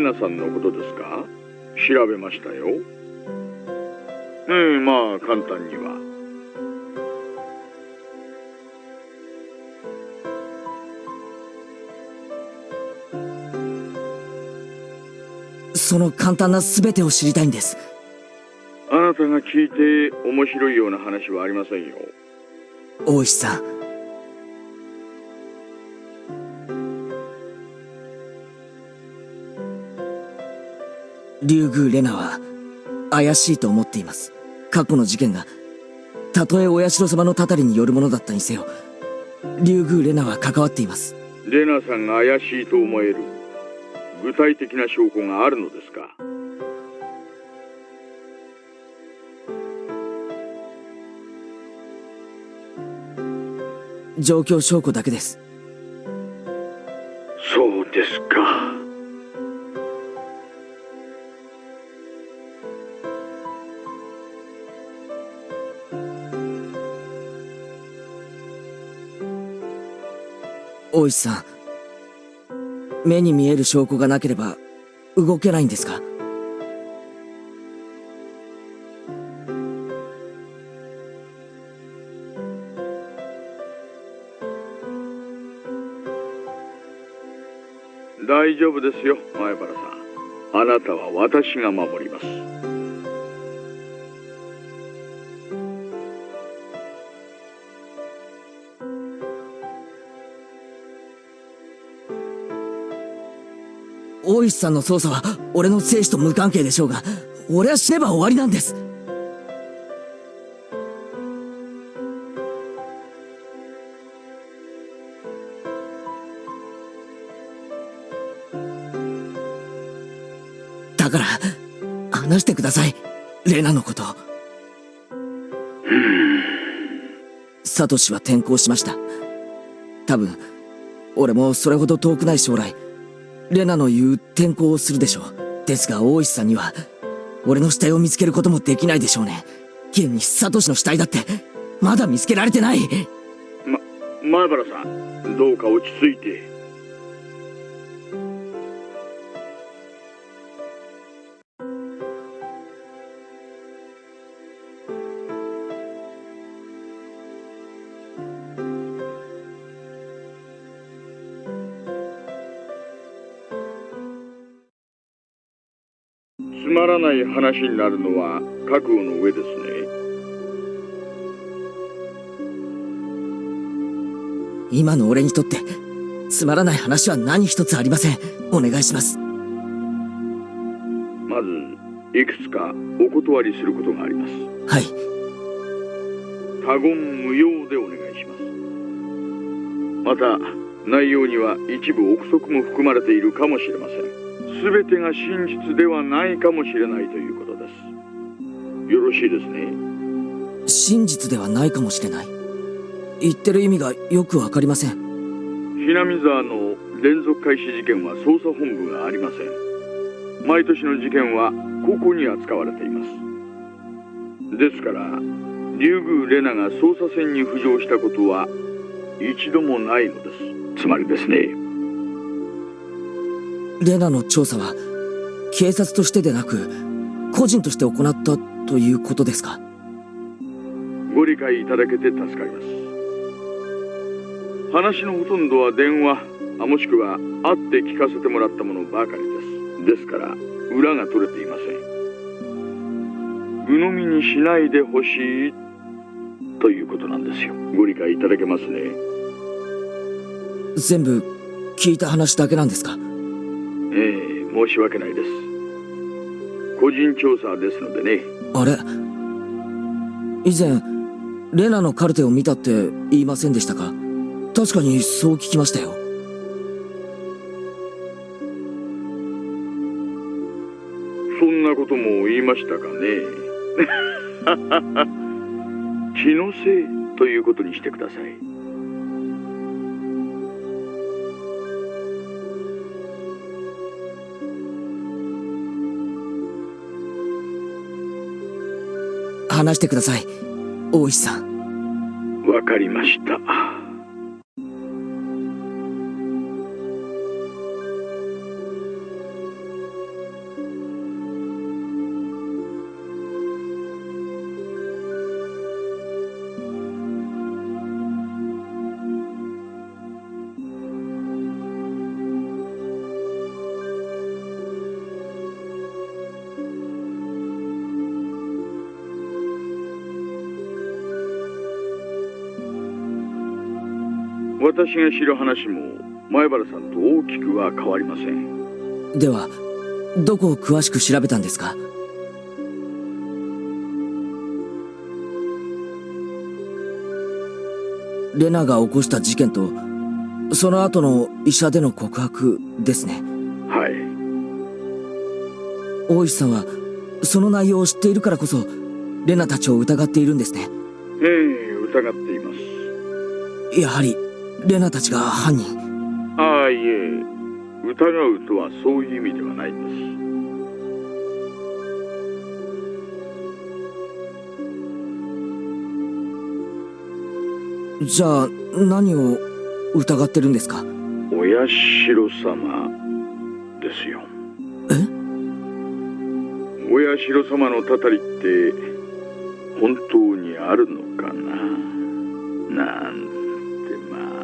レナさんのことですか？調べましたよ。ええまあ簡単には。その簡単な全てを知りたいんです。あなたが聞いて面白いような話はありませんよ。大石さん。竜宮レナは怪しいと思っています。過去の事件が、たとえお社様のたたりによるものだったにせよ、竜宮レナは関わっています。レナさんが怪しいと思える具体的な証拠があるのですか？状況証拠だけです石さん目に見える証拠がなければ動けないんですか？大丈夫ですよ、前原さん。あなたは私が守ります。大石さんの捜査は俺の生死と無関係でしょうが俺は死ねば終わりなんです。だから話してください。レナのこと。サトシは転校しました。多分俺もそれほど遠くない将来。レナの言う転校をするでしょう。ですが大石さんには、俺の死体を見つけることもできないでしょうね。現にサトシの死体だって、まだ見つけられてないま、前原さん、どうか落ち着いて。ない話になるのは覚悟の上ですね。今の俺にとって、つまらない話は何一つありません。お願いします。まず、いくつかお断りすることがあります。はい。他言無用でお願いします。また、内容には一部憶測も含まれているかもしれません。すべてが真実ではないかもしれないということです。よろしいですね？真実ではないかもしれない。言ってる意味がよくわかりません。ひなみ沢の連続開始事件は捜査本部がありません。毎年の事件はここに扱われています。ですから、竜宮レナが捜査線に浮上したことは一度もないのです。つまりですね、レナの調査は、警察としてでなく、個人として行ったということですか？ご理解いただけて助かります。話のほとんどは電話、あもしくは会って聞かせてもらったものばかりです。ですから、裏が取れていません。鵜呑みにしないでほしいということなんですよ。ご理解いただけますね。全部、聞いた話だけなんですか？ええ申し訳ないです。個人調査ですのでね。あれ？以前、レナのカルテを見たって言いませんでしたか？確かにそう聞きましたよ。そんなことも言いましたかね。気のせいということにしてください。話してください。大石さん。わかりました。私が知る話も前原さんと大きくは変わりません。では、どこを詳しく調べたんですか？レナが起こした事件と、その後の医者での告白ですね。はい。大石さんは、その内容を知っているからこそ、レナたちを疑っているんですね。ええ疑っています。やはりレナたちが犯人。ああいえ。疑うとはそういう意味ではないんです。じゃあ何を疑ってるんですか？お社様ですよ。え？お社様のたたりって本当にあるのかな？なん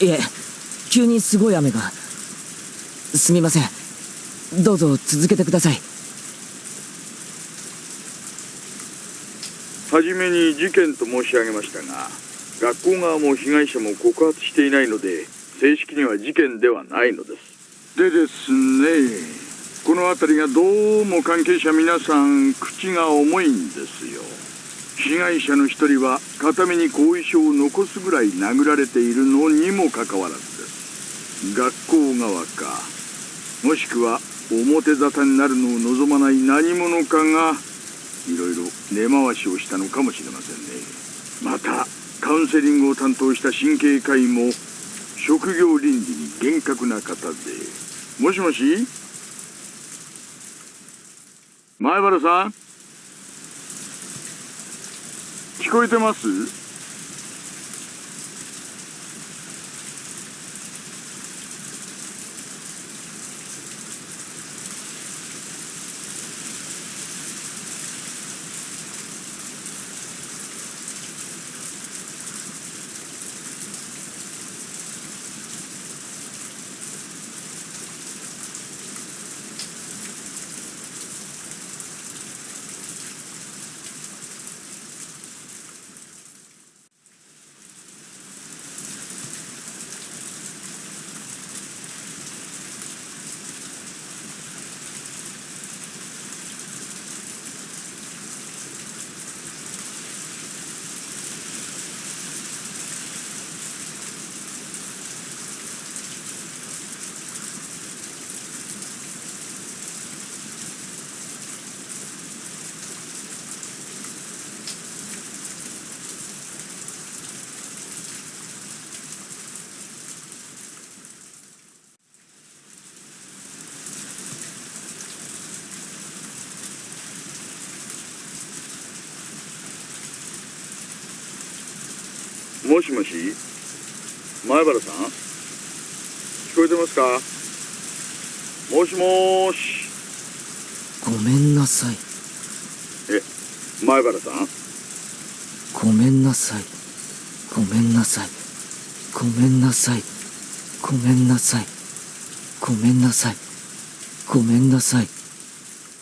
いえ急にすごい雨が。すみません。どうぞ続けてください。はじめに事件と申し上げましたが学校側も被害者も告発していないので正式には事件ではないのです。でですねこの辺りがどうも関係者皆さん口が重いんですよ。被害者の一人は片目に後遺症を残すぐらい殴られているのにもかかわらずです学校側かもしくは表沙汰になるのを望まない何者かがいろいろ根回しをしたのかもしれませんね。またカウンセリングを担当した神経科医も職業倫理に厳格な方でもしもし？前原さん？聞こえてます？もしもし？前原さん？聞こえてますか？もしもーし。ごめんなさい。前原さん？ごめんなさい。ごめんなさい。ごめんなさい。ごめんなさい。ごめんなさい。ごめんなさい。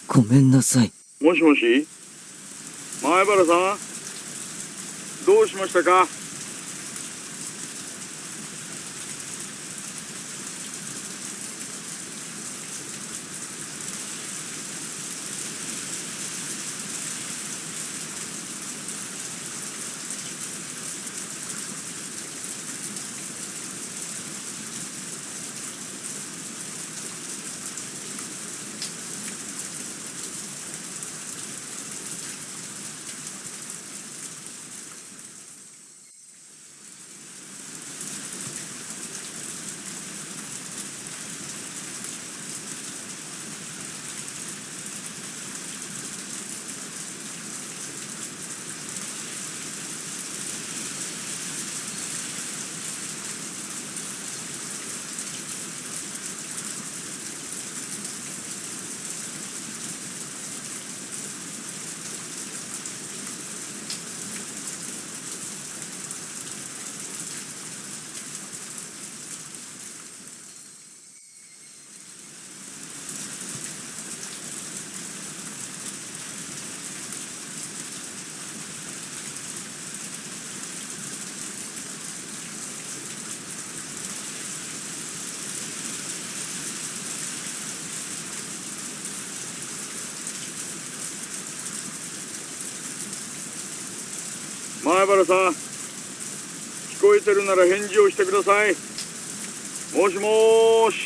ごめんなさい。もしもし？前原さん？どうしましたか？さん聞こえてるなら返事をしてください。もしもーし。